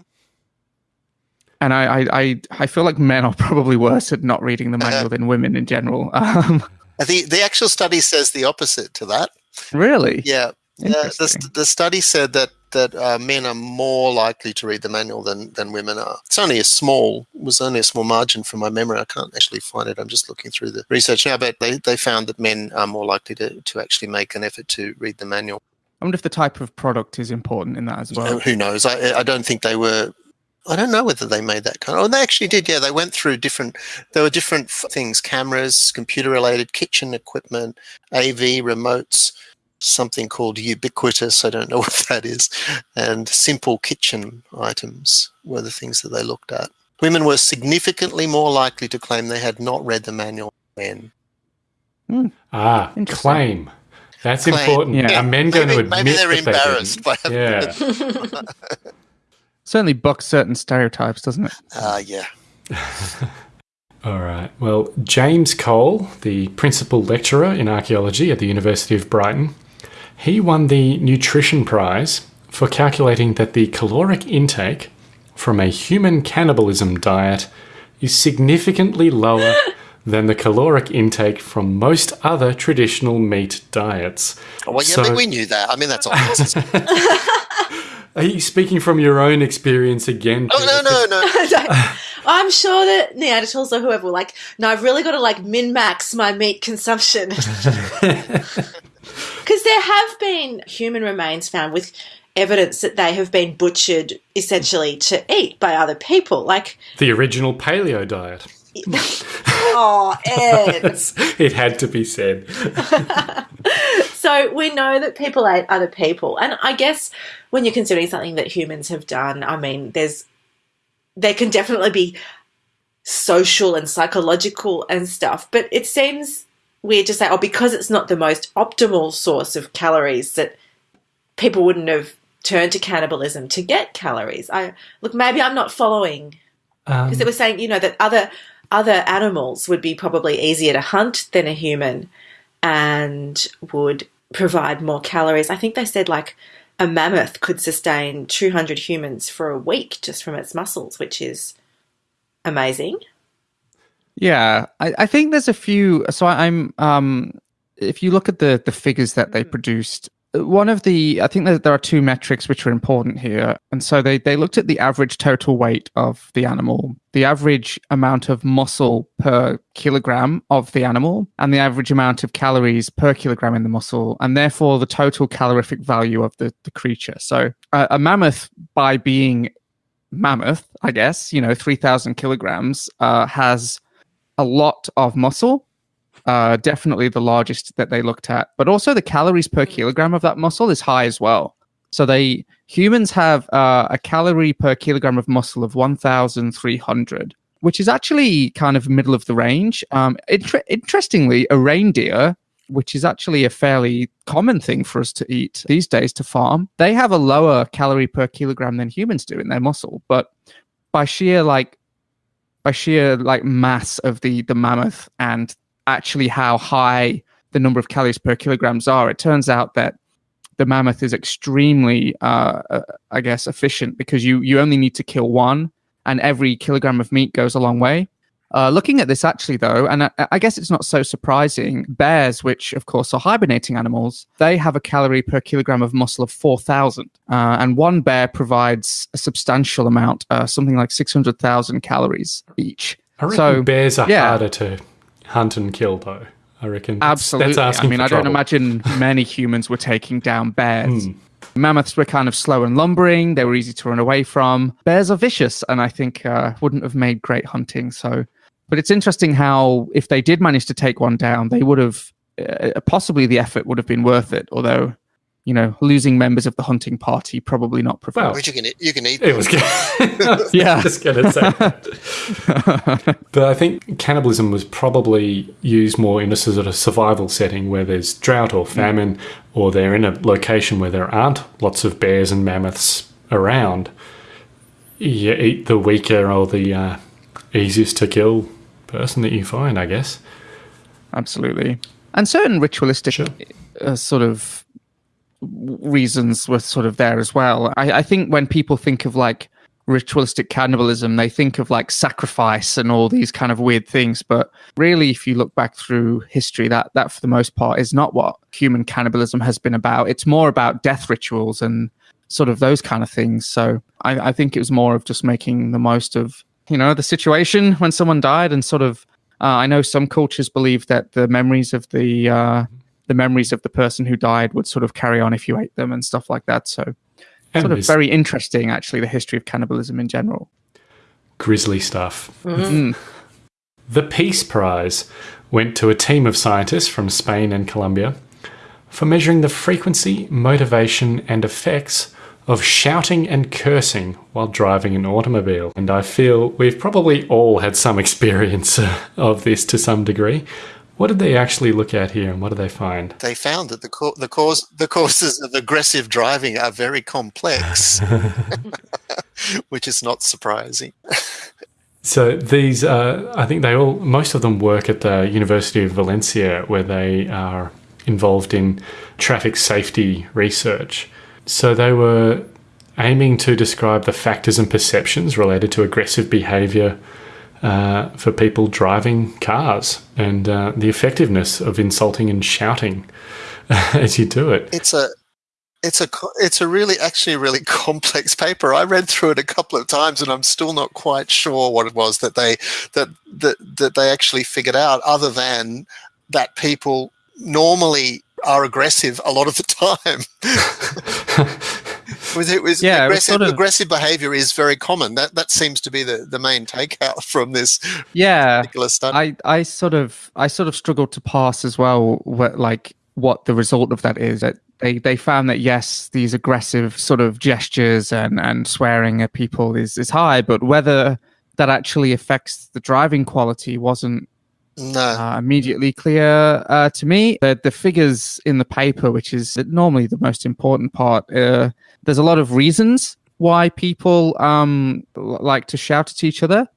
Speaker 10: And I, I, I, feel like men are probably worse at not reading the manual uh, than women in general. Um,
Speaker 9: the the actual study says the opposite to that.
Speaker 10: Really?
Speaker 9: Yeah. the, the study said that that uh, men are more likely to read the manual than, than women are. It's only a small was only a small margin from my memory. I can't actually find it. I'm just looking through the research now, but they, they found that men are more likely to, to actually make an effort to read the manual.
Speaker 10: I wonder if the type of product is important in that as well.
Speaker 9: Who knows? I, I don't think they were I don't know whether they made that kind of. Oh, they actually did. Yeah, they went through different. There were different things: cameras, computer-related, kitchen equipment, AV remotes, something called ubiquitous, I don't know what that is, and simple kitchen items were the things that they looked at. Women were significantly more likely to claim they had not read the manual than men.
Speaker 7: Mm. Ah, claim. That's
Speaker 9: claim.
Speaker 7: important.
Speaker 10: Yeah.
Speaker 7: Are men going
Speaker 9: Maybe,
Speaker 7: to admit
Speaker 9: maybe they're
Speaker 7: that
Speaker 9: embarrassed by
Speaker 7: didn't? Yeah.
Speaker 10: Certainly bucks certain stereotypes, doesn't it?
Speaker 9: Uh, yeah.
Speaker 7: All right. Well, James Cole, the principal lecturer in archaeology at the University of Brighton, he won the Nutrition Prize for calculating that the caloric intake from a human cannibalism diet is significantly lower than the caloric intake from most other traditional meat diets.
Speaker 9: Oh, well, yeah,
Speaker 7: So-
Speaker 9: but we knew that. I mean, that's obvious.
Speaker 7: Are you speaking from your own experience again?
Speaker 9: oh, no, no, no.
Speaker 8: I'm sure that Neanderthals or whoever were like, no, I've really got to like min max my meat consumption. Because there have been human remains found with evidence that they have been butchered essentially to eat by other people. Like,
Speaker 7: The original paleo diet.
Speaker 8: oh, Ed.
Speaker 7: it had to be said.
Speaker 8: So we know that people ate other people, and I guess when you're considering something that humans have done, I mean, there's there can definitely be social and psychological and stuff, but it seems weird to say, oh, because it's not the most optimal source of calories, that people wouldn't have turned to cannibalism to get calories. I look, maybe I'm not following um, because they were saying, you know, that other other animals would be probably easier to hunt than a human and would provide more calories. I think they said like a mammoth could sustain 200 humans for a week just from its muscles, which is amazing.
Speaker 10: Yeah, I, I think there's a few. So I- I'm, um, if you look at the the figures that they produced, one of the I think that there are two metrics which are important here, and so they they looked at the average total weight of the animal, the average amount of muscle per kilogram of the animal, and the average amount of calories per kilogram in the muscle, and therefore the total calorific value of the the creature. So uh, a mammoth, by being mammoth, I guess you know, three thousand kilograms, uh, has a lot of muscle. Uh, definitely the largest that they looked at, but also the calories per kilogram of that muscle is high as well. So they humans have uh, a calorie per kilogram of muscle of 1,300, which is actually kind of middle of the range. Um, inter- interestingly, a reindeer, which is actually a fairly common thing for us to eat these days to farm, they have a lower calorie per kilogram than humans do in their muscle, but by sheer like by sheer like mass of the the mammoth and actually how high the number of calories per kilograms are, it turns out that the mammoth is extremely, uh, uh, I guess, efficient because you you only need to kill one, and every kilogram of meat goes a long way. Uh, looking at this actually though, and I, I guess it's not so surprising, bears, which of course are hibernating animals, they have a calorie per kilogram of muscle of 4,000. Uh, and one bear provides a substantial amount, uh, something like 600,000 calories each.
Speaker 7: I reckon
Speaker 10: So,
Speaker 7: bears are
Speaker 10: yeah.
Speaker 7: harder to hunt and kill, though. I reckon that's,
Speaker 10: Absolutely.
Speaker 7: That's asking
Speaker 10: I mean, I don't imagine many humans were taking down bears.
Speaker 7: Hmm.
Speaker 10: Mammoths were kind of slow and lumbering. They were easy to run away from. Bears are vicious, and I think uh, wouldn't have made great hunting. So, but it's interesting how if they did manage to take one down, they would have uh, possibly the effort would have been worth it. Although, you know, losing members of the hunting party probably not preferred.
Speaker 9: Which you can eat, you can eat.
Speaker 7: It was good. Was
Speaker 10: Yeah.
Speaker 7: just going to say but I think cannibalism was probably used more in a sort of survival setting where there's drought or famine, or they're in a location where there aren't lots of bears and mammoths around. You eat the weaker or the uh, easiest to kill person that you find, I guess.
Speaker 10: Absolutely. And certain ritualistic uh, sort of reasons were sort of there as well. I, I think when people think of like ritualistic cannibalism, they think of like sacrifice and all these kind of weird things. But really, if you look back through history, that that for the most part is not what human cannibalism has been about. It's more about death rituals and sort of those kind of things. So I, I think it was more of just making the most of you know the situation when someone died and sort of uh, I know some cultures believe that the memories of the uh, the memories of the person who died would sort of carry on if you ate them and stuff like that. So
Speaker 7: And
Speaker 10: sort of very interesting, actually, the history of cannibalism in general.
Speaker 7: grisly stuff.
Speaker 10: Mm.
Speaker 7: The Peace Prize went to a team of scientists from Spain and Colombia for measuring the frequency, motivation, and effects of shouting and cursing while driving an automobile. And I feel we've probably all had some experience uh, of this to some degree. What did they actually look at here, and what did they find?
Speaker 9: They found that the co- the cause the causes of aggressive driving are very complex, which is not surprising.
Speaker 7: So these, uh, I think they all, most of them work at the University of Valencia, where they are involved in traffic safety research. So they were aiming to describe the factors and perceptions related to aggressive behaviour uh, for people driving cars and uh, the effectiveness of insulting and shouting as you do it.
Speaker 9: It's a it's a it's a really actually really complex paper. I read through it a couple of times, and I'm still not quite sure what it was that they that that that they actually figured out, other than that people normally are aggressive a lot of the time. it was
Speaker 10: Yeah, it was
Speaker 9: aggressive,
Speaker 10: sort of-
Speaker 9: aggressive behavior is very common. That that seems to be the, the main takeout from this
Speaker 10: yeah
Speaker 9: particular study.
Speaker 10: i i sort of i sort of struggled to pass as well what like what the result of that is that they they found that yes these aggressive sort of gestures and and swearing at people is is high but whether that actually affects the driving quality wasn't
Speaker 9: no,
Speaker 10: uh, immediately clear uh, to me. The, the figures in the paper, which is normally the most important part, uh, there's a lot of reasons why people um, like to shout at each other,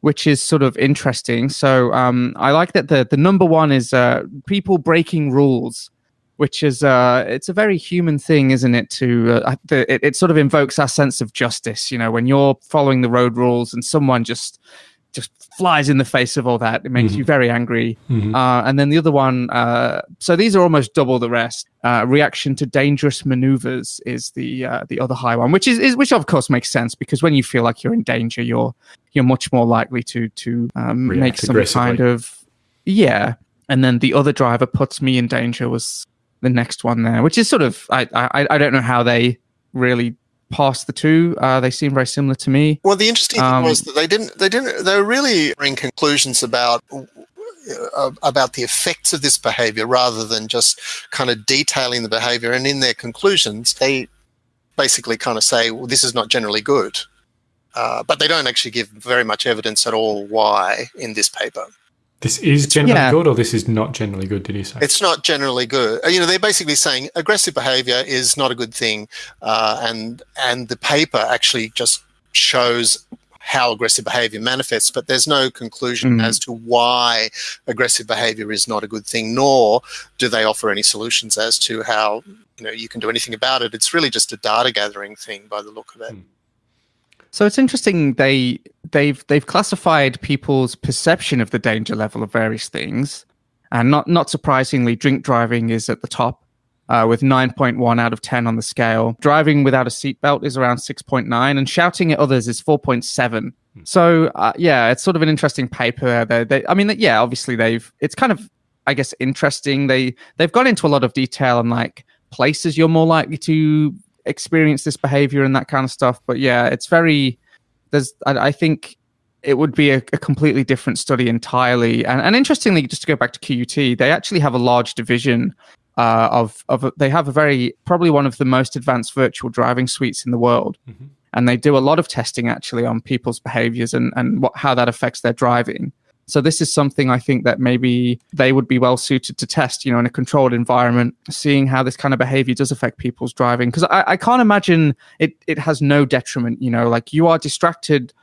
Speaker 10: which is sort of interesting. So um, I like that the, the number one is uh, people breaking rules. Which is uh, it's a very human thing, isn't it? To uh, it, it sort of invokes our sense of justice. You know, when you're following the road rules and someone just flies in the face of all that. It makes you very angry.
Speaker 7: Mhm.
Speaker 10: Uh, and then the other one, uh, so these are almost double the rest. Uh, reaction to dangerous maneuvers is the uh, the other high one, which is, is which of course makes sense because when you feel like you're in danger, you're you're much more likely to to um, make some kind of yeah. And then the other driver puts me in danger was the next one there, which is sort of I I, I don't know how they really pass the two. Uh, they seem very similar to me.
Speaker 9: Well, the interesting thing
Speaker 10: Um,
Speaker 9: was that they didn't. They didn't. They were really drawing conclusions about uh, about the effects of this behavior rather than just kind of detailing the behavior. And in their conclusions, they basically kind of say, "Well, this is not generally good," uh, but they don't actually give very much evidence at all why in this paper.
Speaker 7: This is generally
Speaker 10: Yeah.
Speaker 7: good, or this is not generally good, did you say?
Speaker 9: It's not generally good. Uh, You know, they're basically saying aggressive behavior is not a good thing, uh, and and the paper actually just shows how aggressive behavior manifests, but there's no conclusion
Speaker 10: Mm.
Speaker 9: as to why aggressive behavior is not a good thing, nor do they offer any solutions as to how you know you can do anything about it. It's really just a data gathering thing by the look of it.
Speaker 10: So it's interesting they they've they've classified people's perception of the danger level of various things, and not not surprisingly, drink driving is at the top uh, with nine point one out of ten on the scale. Driving without a seatbelt is around six point nine, and shouting at others is four point seven. So uh, yeah, it's sort of an interesting paper. They, they, I mean, yeah, obviously they've it's kind of I guess interesting. They they've gone into a lot of detail on like places you're more likely to experience this behavior and that kind of stuff. But yeah, it's very there's I, I think it would be a, a completely different study entirely. And, and interestingly, just to go back to QUT, they actually have a large division uh, of of they have a very probably one of the most advanced virtual driving suites in the world.
Speaker 7: Mhm.
Speaker 10: And they do a lot of testing actually on people's behaviors and, and what how that affects their driving. So this is something I think that maybe they would be well suited to test, you know, in a controlled environment, seeing how this kind of behavior does affect people's driving. Because I, I can't imagine it it has no detriment, you know, like you are distracted,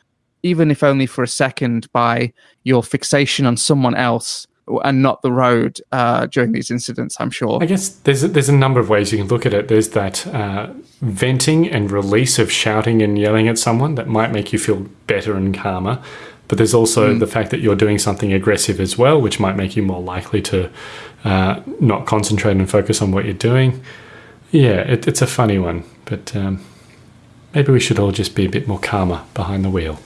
Speaker 10: even if only for a second, by your fixation on someone else and not the road uh, during these incidents. I'm sure.
Speaker 7: I guess there's a, there's a number of ways you can look at it. There's that uh, venting and release of shouting and yelling at someone that might make you feel better and calmer. But there's also the fact that you're doing something aggressive as well, which might make you more likely to uh, not concentrate and focus on what you're doing. Yeah, it, it's a funny one, but um, maybe we should all just be a bit more calmer behind the wheel.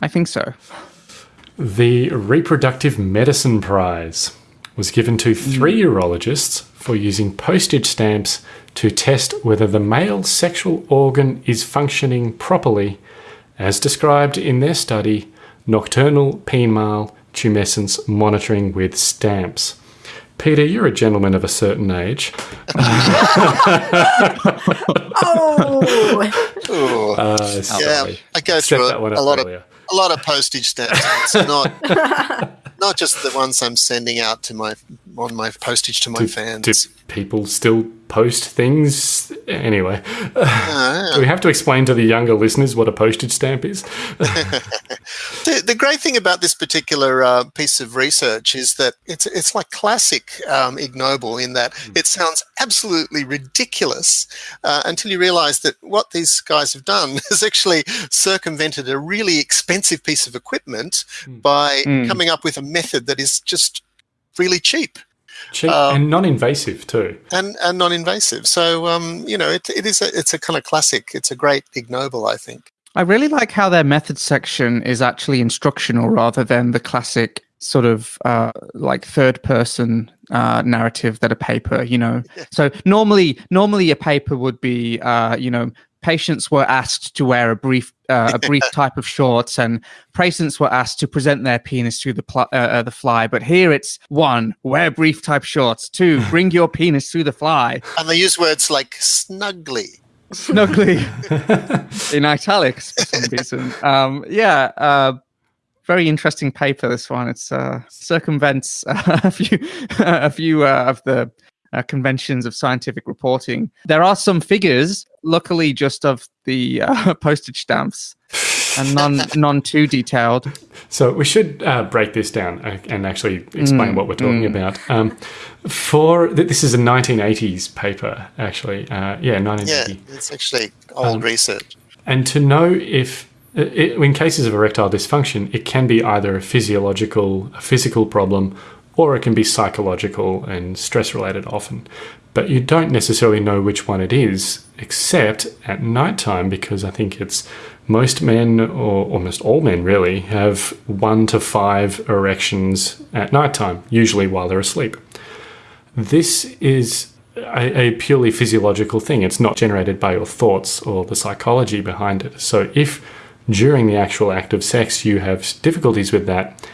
Speaker 10: I think so.
Speaker 7: The Reproductive Medicine Prize was given to three urologists for using postage stamps to test whether the male sexual organ is functioning properly, as described in their study, Nocturnal Penile Tumescence Monitoring with Stamps. Peter, you're a gentleman of a certain age.
Speaker 8: Oh,
Speaker 7: Uh,
Speaker 9: yeah. I go through
Speaker 7: one
Speaker 9: a, lot
Speaker 7: earlier.
Speaker 9: of a lot of postage stamps. It's not not just the ones I'm sending out to my on my postage to my
Speaker 7: do,
Speaker 9: fans.
Speaker 7: Do people still post things anyway? Uh, do we have to explain to the younger listeners what a postage stamp is?
Speaker 9: the, the, great thing about this particular uh, piece of research is that it's it's like classic um, Ig Nobel in that mm. it sounds absolutely ridiculous uh, until you realise that what these guys have done is actually circumvented a really expensive piece of equipment mm. by mm. coming up with a method that is just really cheap.
Speaker 7: Cheap um, and non-invasive too,
Speaker 9: and and non-invasive. So um, you know, it, it is a, it's a kind of classic. It's a great Ig Nobel, I think.
Speaker 10: I really like how their method section is actually instructional rather than the classic sort of uh, like third person uh, narrative that a paper, you know. Yeah. So normally, normally a paper would be, uh, you know, patients were asked to wear a brief uh, a brief type of shorts and patients were asked to present their penis through the pl- uh, uh, the fly. But here it's one wear brief type shorts. Two bring your penis through the fly.
Speaker 9: And they use words like snugly
Speaker 10: snugly in italics for some reason. Um, yeah uh, very interesting paper this one. It's uh, circumvents a few a few uh, of the uh, conventions of scientific reporting. There are some figures, luckily, just of the uh, postage stamps and none none too detailed.
Speaker 7: So we should uh, break this down uh, and actually explain mm, what we're talking mm. about. Um, for this is a 1980s paper, actually. Uh, yeah, 1980.
Speaker 9: Yeah, it's actually old um, research.
Speaker 7: And to know if uh, it, in cases of erectile dysfunction, it can be either a physiological, a physical problem, or it can be psychological and stress related often. But you don't necessarily know which one it is, except at nighttime, because I think it's most men, or almost all men really, have one to five erections at nighttime, usually while they're asleep. This is a, a, purely physiological thing. It's not generated by your thoughts or the psychology behind it. So if during the actual act of sex you have difficulties with that,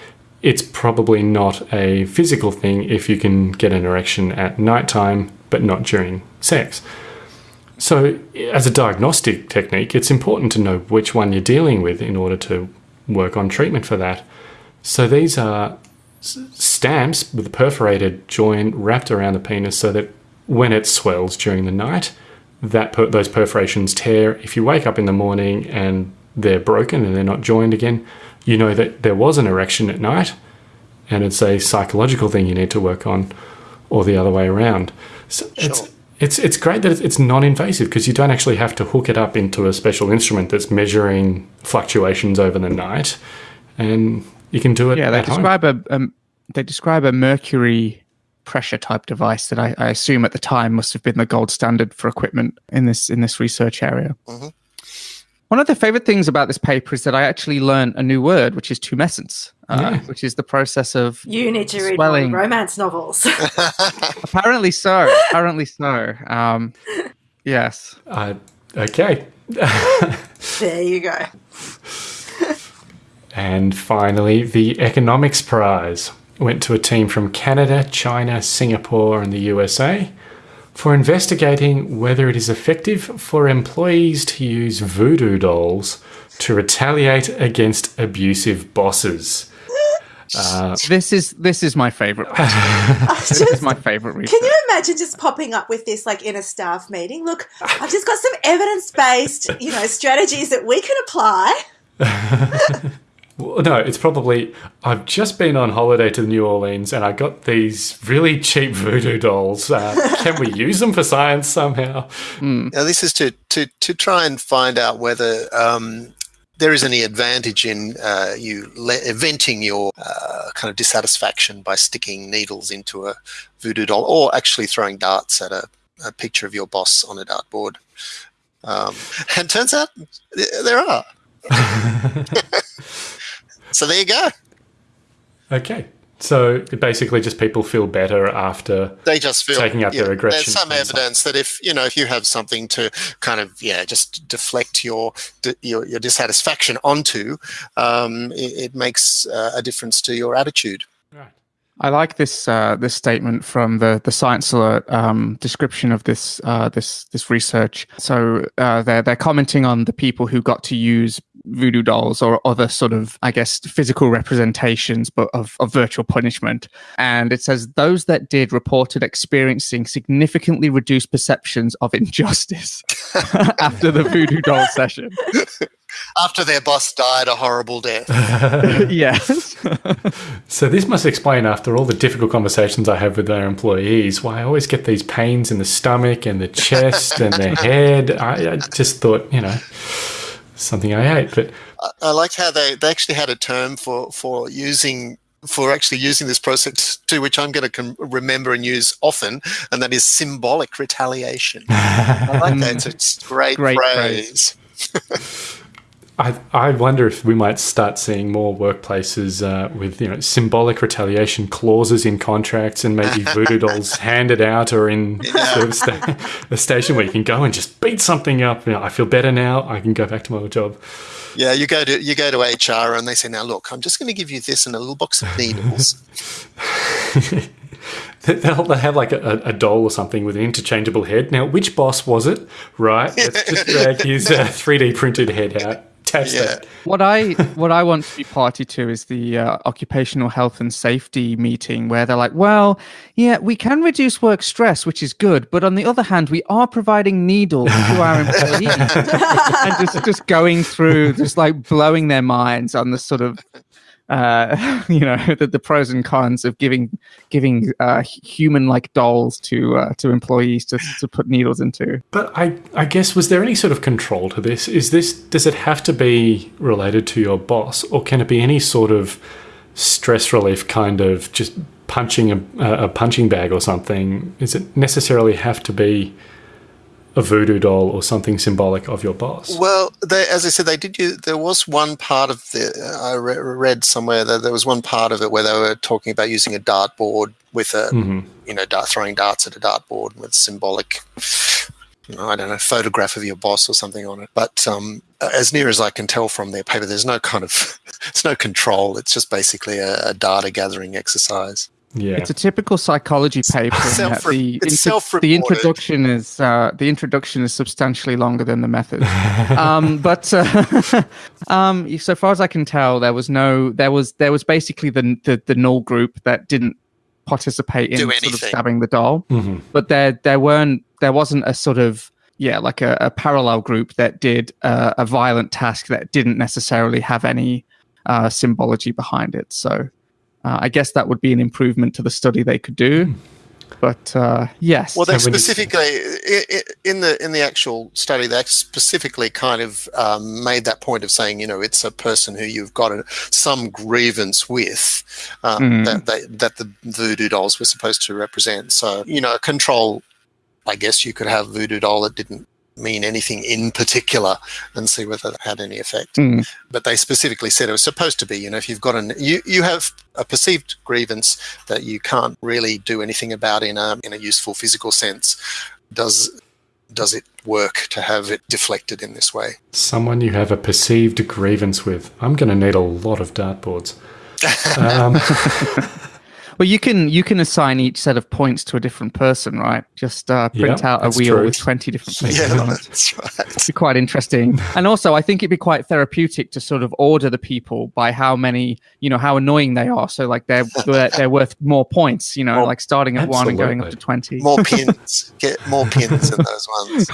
Speaker 7: it's probably not a physical thing if you can get an erection at nighttime but not during sex. So, as a diagnostic technique, it's important to know which one you're dealing with in order to work on treatment for that. So, these are stamps with a perforated joint wrapped around the penis so that when it swells during the night, that per those perforations tear. If you wake up in the morning and they're broken and they're not joined again, you know that there was an erection at night and it's a psychological thing you need to work on or the other way around. So sure. it's it's it's great that it's non-invasive because you don't actually have to hook it up into a special instrument that's measuring fluctuations over the night, and you can do it.
Speaker 10: Yeah, they describe
Speaker 7: home.
Speaker 10: a, a they describe a mercury pressure type device that I, I, assume at the time must have been the gold standard for equipment in this in this research area. Mm-hmm. One of the favorite things about this paper is that I actually learned a new word, which is tumescence, uh, yeah. which is the process of
Speaker 8: you need to read swelling. romance novels.
Speaker 10: apparently so. Apparently so. Um, yes.
Speaker 7: Uh, okay.
Speaker 8: there you go.
Speaker 7: and finally, the economics prize went to a team from Canada, China, Singapore, and the USA for investigating whether it is effective for employees to use voodoo dolls to retaliate against abusive bosses.
Speaker 10: Uh, this is this is my favorite. this is my favorite. Research.
Speaker 8: Can you imagine just popping up with this like in a staff meeting? Look, I've just got some evidence based, you know, strategies that we can apply.
Speaker 7: Well, no, it's probably I've just been on holiday to New Orleans and I got these really cheap voodoo dolls. Uh, can we use them for science somehow?
Speaker 9: Mm. Now, this is to, to, to try and find out whether um, there is any advantage in uh, you le- venting your uh, kind of dissatisfaction by sticking needles into a voodoo doll or actually throwing darts at a, a picture of your boss on a dartboard. Um, and turns out there are. So there you go.
Speaker 7: Okay. So basically, just people feel better after
Speaker 9: they just feel
Speaker 7: taking out yeah, their aggression.
Speaker 9: There's some evidence that if you know if you have something to kind of yeah just deflect your your, your dissatisfaction onto, um, it, it, makes uh, a difference to your attitude.
Speaker 10: Right. I like this uh, this statement from the the Science Alert um, description of this uh, this this research. So uh, they're they're commenting on the people who got to use voodoo dolls or other sort of, I guess, physical representations, but of, of virtual punishment. And it says those that did reported experiencing significantly reduced perceptions of injustice after the voodoo doll session.
Speaker 9: After their boss died a horrible death.
Speaker 10: yes.
Speaker 7: so this must explain, after all the difficult conversations I have with their employees, why I always get these pains in the stomach and the chest and the head. I, I just thought, you know, something I ate, but
Speaker 9: I, I like how they, they actually had a term for for using for actually using this process to which I'm going to com- remember and use often, and that is symbolic retaliation. I like that. It's a great,
Speaker 10: Great
Speaker 9: phrase.
Speaker 7: I, I wonder if we might start seeing more workplaces uh, with you know symbolic retaliation clauses in contracts and maybe voodoo dolls handed out or in sort of sta- a station where you can go and just beat something up. You know, I feel better now. I can go back to my old job.
Speaker 9: Yeah, you go to you go to HR and they say, "Now look, I'm just going to give you this and a little box of needles."
Speaker 7: They'll, they'll have like a, a doll or something with an interchangeable head. Now, which boss was it? Right, let's just drag his uh, 3D printed head out. Test
Speaker 9: Yeah.
Speaker 7: it.
Speaker 10: What I what I want to be party to is the uh, occupational health and safety meeting where they're like, well, yeah, we can reduce work stress, which is good, but on the other hand, we are providing needles to our employees, and just just going through, just like blowing their minds on the sort of. Uh, you know the, the pros and cons of giving giving uh, human like dolls to uh, to employees to, to put needles into.
Speaker 7: But I, I guess was there any sort of control to this? Is this does it have to be related to your boss, or can it be any sort of stress relief kind of just punching a, a punching bag or something? Does it necessarily have to be a voodoo doll or something symbolic of your boss?
Speaker 9: Well, they, as I said, they did. Use, there was one part of the I re- read somewhere that there was one part of it where they were talking about using a dartboard with a
Speaker 7: Mhm.
Speaker 9: you know dart, throwing darts at a dartboard with symbolic. you know, I don't know, photograph of your boss or something on it. But um, as near as I can tell from their paper, there's no kind of, it's no control. It's just basically a, a data gathering exercise.
Speaker 7: Yeah,
Speaker 10: It's a typical psychology paper. in that
Speaker 9: Self-re-
Speaker 10: the,
Speaker 9: it's
Speaker 10: intro- the introduction is uh, the introduction is substantially longer than the method. um, but uh, um, so far as I can tell, there was no there was there was basically the the, the null group that didn't participate in sort of stabbing the doll,
Speaker 7: Mhm.
Speaker 10: but there there weren't there wasn't a sort of yeah like a, a parallel group that did uh, a violent task that didn't necessarily have any uh, symbology behind it. So. Uh, I guess that would be an improvement to the study they could do. But uh, yes,
Speaker 9: Well, they
Speaker 7: So
Speaker 9: specifically i- i- in the in the actual study, they specifically kind of um, made that point of saying, you know, it's a person who you've got a, some grievance with um,
Speaker 10: Mhm.
Speaker 9: that they, that the voodoo dolls were supposed to represent. So, you know, a control. I guess you could have voodoo doll that didn't mean anything in particular and see whether that had any effect.
Speaker 10: Mm.
Speaker 9: But they specifically said it was supposed to be. You know, if you've got an you you have a perceived grievance that you can't really do anything about in a in a useful physical sense, does does it work to have it deflected in this way?
Speaker 7: someone you have a perceived grievance with. I'm going to need a lot of dartboards. Um,
Speaker 10: well, you can you can assign each set of points to a different person, right? Just uh, print
Speaker 7: Yeah,
Speaker 10: out a wheel
Speaker 7: true.
Speaker 10: with twenty different places
Speaker 9: Yeah,
Speaker 10: on it.
Speaker 9: that's right.
Speaker 10: It'd be quite interesting. And also, I think it'd be quite therapeutic to sort of order the people by how many, you know, how annoying they are. So like they're they're, they're worth more points, you know,
Speaker 9: More-
Speaker 10: like starting at one and going up to twenty.
Speaker 9: More pins, get more pins in those ones.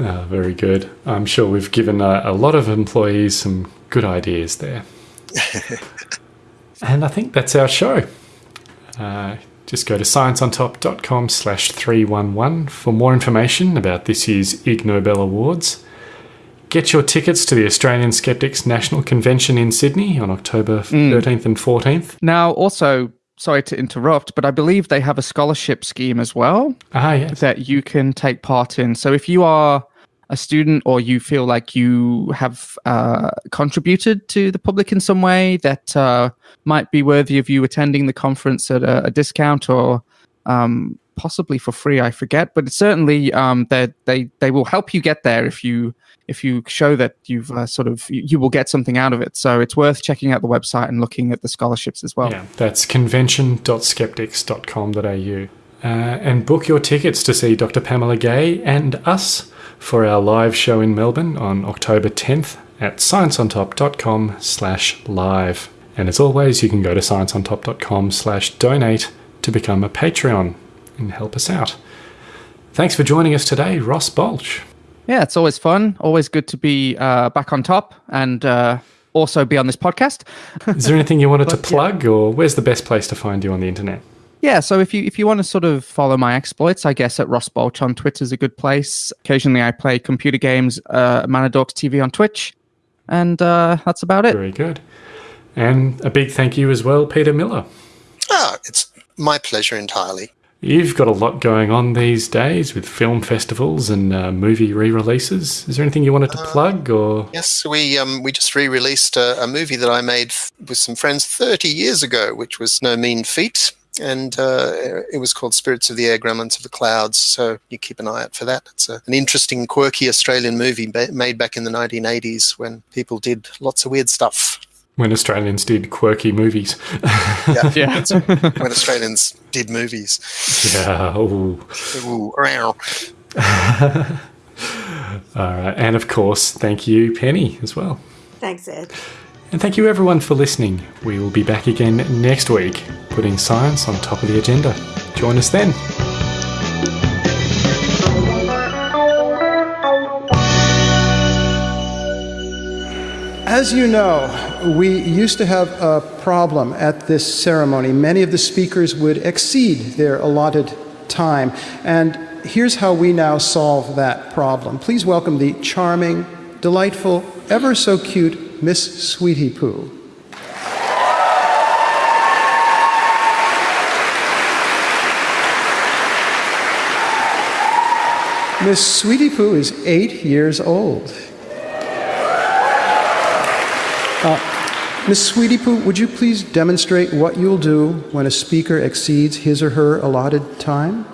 Speaker 7: Ah, very good. I'm sure we've given uh, a lot of employees some good ideas there. And I think that's our show. Uh, just go to scienceontop.com slash 311 for more information about this year's Ig Nobel Awards. Get your tickets to the Australian Skeptics National Convention in Sydney on October 13th and 14th.
Speaker 10: Now, also, sorry to interrupt, but I believe they have a scholarship scheme as well.
Speaker 7: Ah, yes.
Speaker 10: that you can take part in. So if you are a student or you feel like you have uh, contributed to the public in some way that uh, might be worthy of you attending the conference at a, a discount or um, possibly for free, I forget. But certainly um, they they they will help you get there if you if you show that you've uh, sort of you, you will get something out of it. So it's worth checking out the website and looking at the scholarships as well.
Speaker 7: Yeah, that's convention.skeptics.com.au. Uh, and book your tickets to see Dr. Pamela Gay and us for our live show in Melbourne on October 10th at scienceontop.com slash live. And as always, you can go to scienceontop.com slash donate to become a Patreon and help us out. Thanks for joining us today, Ross Bolch.
Speaker 10: Yeah, it's always fun. Always good to be uh, back on top and uh, also be on this podcast.
Speaker 7: Is there anything you wanted to plug, yeah. or where's the best place to find you on the internet?
Speaker 10: Yeah, so if you if you want to sort of follow my exploits, I guess at Ross Bolch on Twitter is a good place. Occasionally, I play computer games, uh, Manadorks TV on Twitch, and uh, that's about it.
Speaker 7: Very good. And a big thank you as well, Peter Miller.
Speaker 9: Ah, it's my pleasure entirely.
Speaker 7: You've got a lot going on these days with film festivals and uh, movie re-releases. Is there anything you wanted to uh, plug? Or
Speaker 9: yes, we um, we just re-released a, a, movie that I made with some friends 30 years ago, which was no mean feat, and uh, it was called Spirits of the Air, Gremlins of the Clouds. So you keep an eye out for that. It's a, an interesting, quirky Australian movie made back in the 1980s when people did lots of weird stuff
Speaker 7: when Australians did quirky movies.
Speaker 9: yeah, yeah. when Australians did movies.
Speaker 7: Yeah. Ooh.
Speaker 9: Ooh,
Speaker 7: All right. And of course, thank you, Penny, as well.
Speaker 8: Thanks, Ed.
Speaker 7: And thank you, everyone, for listening. We will be back again next week, putting science on top of the agenda. Join us then.
Speaker 11: As you know, we used to have a problem at this ceremony. Many of the speakers would exceed their allotted time. And here's how we now solve that problem. Please welcome the charming, delightful, ever so cute Miss Sweetie Poo. Miss Sweetie Poo is eight years old. Uh, Ms. Sweetie Poo, would you please demonstrate what you'll do when a speaker exceeds his or her allotted time?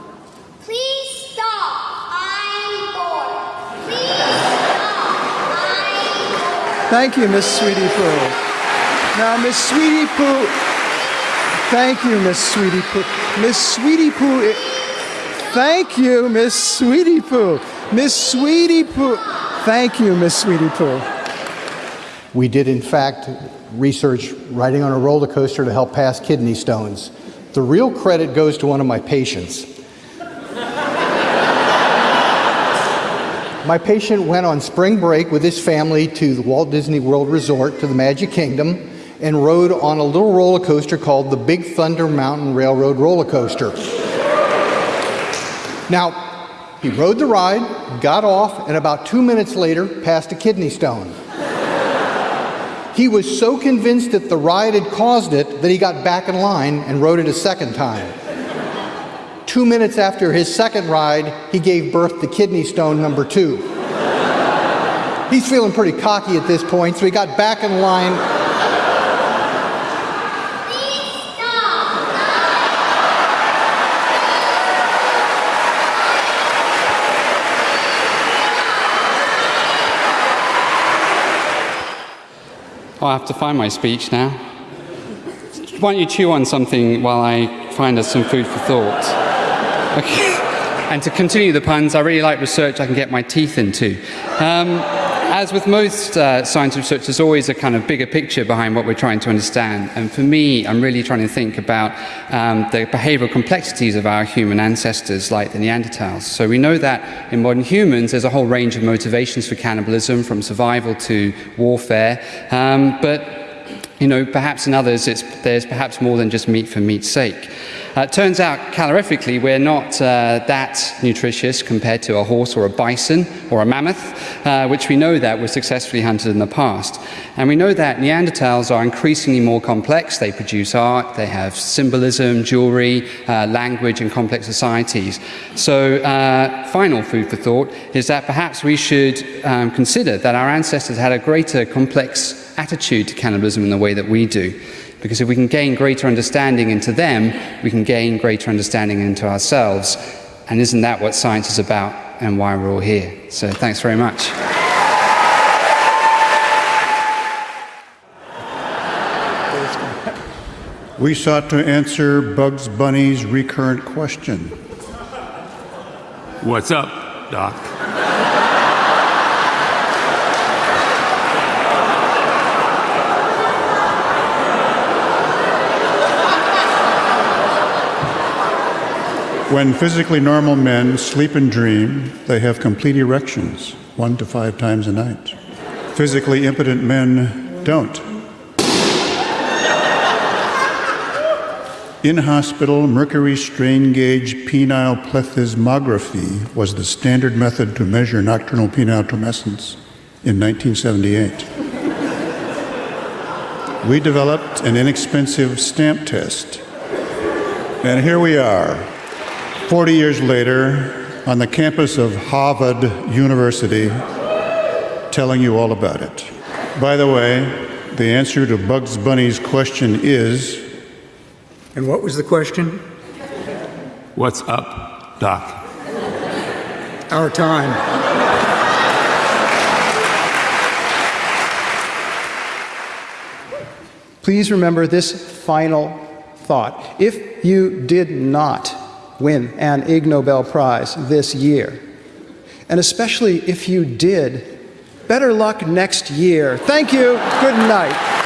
Speaker 11: Thank you, Miss Sweetie Poo. Now, Miss Sweetie Poo, thank you, Miss Sweetie Poo. Miss Sweetie Poo, thank you, Miss Sweetie Poo. Miss Sweetie Poo, thank you, Miss Sweetie Poo.
Speaker 12: We did, in fact, research riding on a roller coaster to help pass kidney stones. The real credit goes to one of my patients. My patient went on spring break with his family to the Walt Disney World Resort to the Magic Kingdom and rode on a little roller coaster called the Big Thunder Mountain Railroad roller coaster. Now, he rode the ride, got off, and about two minutes later passed a kidney stone. He was so convinced that the ride had caused it that he got back in line and rode it a second time. Two minutes after his second ride, he gave birth to kidney stone number two. He's feeling pretty cocky at this point, so he got back in line
Speaker 13: Oh, I have to find my speech now. Why don't you chew on something while I find us some food for thought? And to continue the puns, I really like research I can get my teeth into. Um, as with most uh, science research, there's always a kind of bigger picture behind what we're trying to understand. And for me, I'm really trying to think about um, the behavioral complexities of our human ancestors, like the Neanderthals. So we know that in modern humans, there's a whole range of motivations for cannibalism, from survival to warfare. Um, but you know, perhaps in others, there's perhaps more than just meat for meat's sake. Uh, it turns out, calorifically, we're not uh, that nutritious compared to a horse or a bison or a mammoth, uh, which we know that were successfully hunted in the past. And we know that Neanderthals are increasingly more complex. They produce art, they have symbolism, jewelry, uh, language, and complex societies. So, uh, final food for thought is that perhaps we should um, consider that our ancestors had a greater complex attitude to cannibalism in the way that we do. Because if we can gain greater understanding into them, we can gain greater understanding into ourselves. And isn't that what science is about and why we're all here? So thanks very much.
Speaker 14: We sought to answer Bugs Bunny's recurrent question.
Speaker 15: What's up, Doc?
Speaker 14: When physically normal men sleep and dream, they have complete erections, one to five times a night. Physically impotent men don't. In hospital, mercury strain gauge penile plethysmography was the standard method to measure nocturnal penile tumescence in 1978. We developed an inexpensive stamp test. And here we are, 40 years later, on the campus of Harvard University, telling you all about it. By the way, the answer to Bugs Bunny's question is
Speaker 15: And what was the question?
Speaker 16: What's up, Doc?
Speaker 15: Our time.
Speaker 11: Please remember this final thought. If you did not win an Ig Nobel Prize this year, and especially if you did, better luck next year. Thank you. Good night.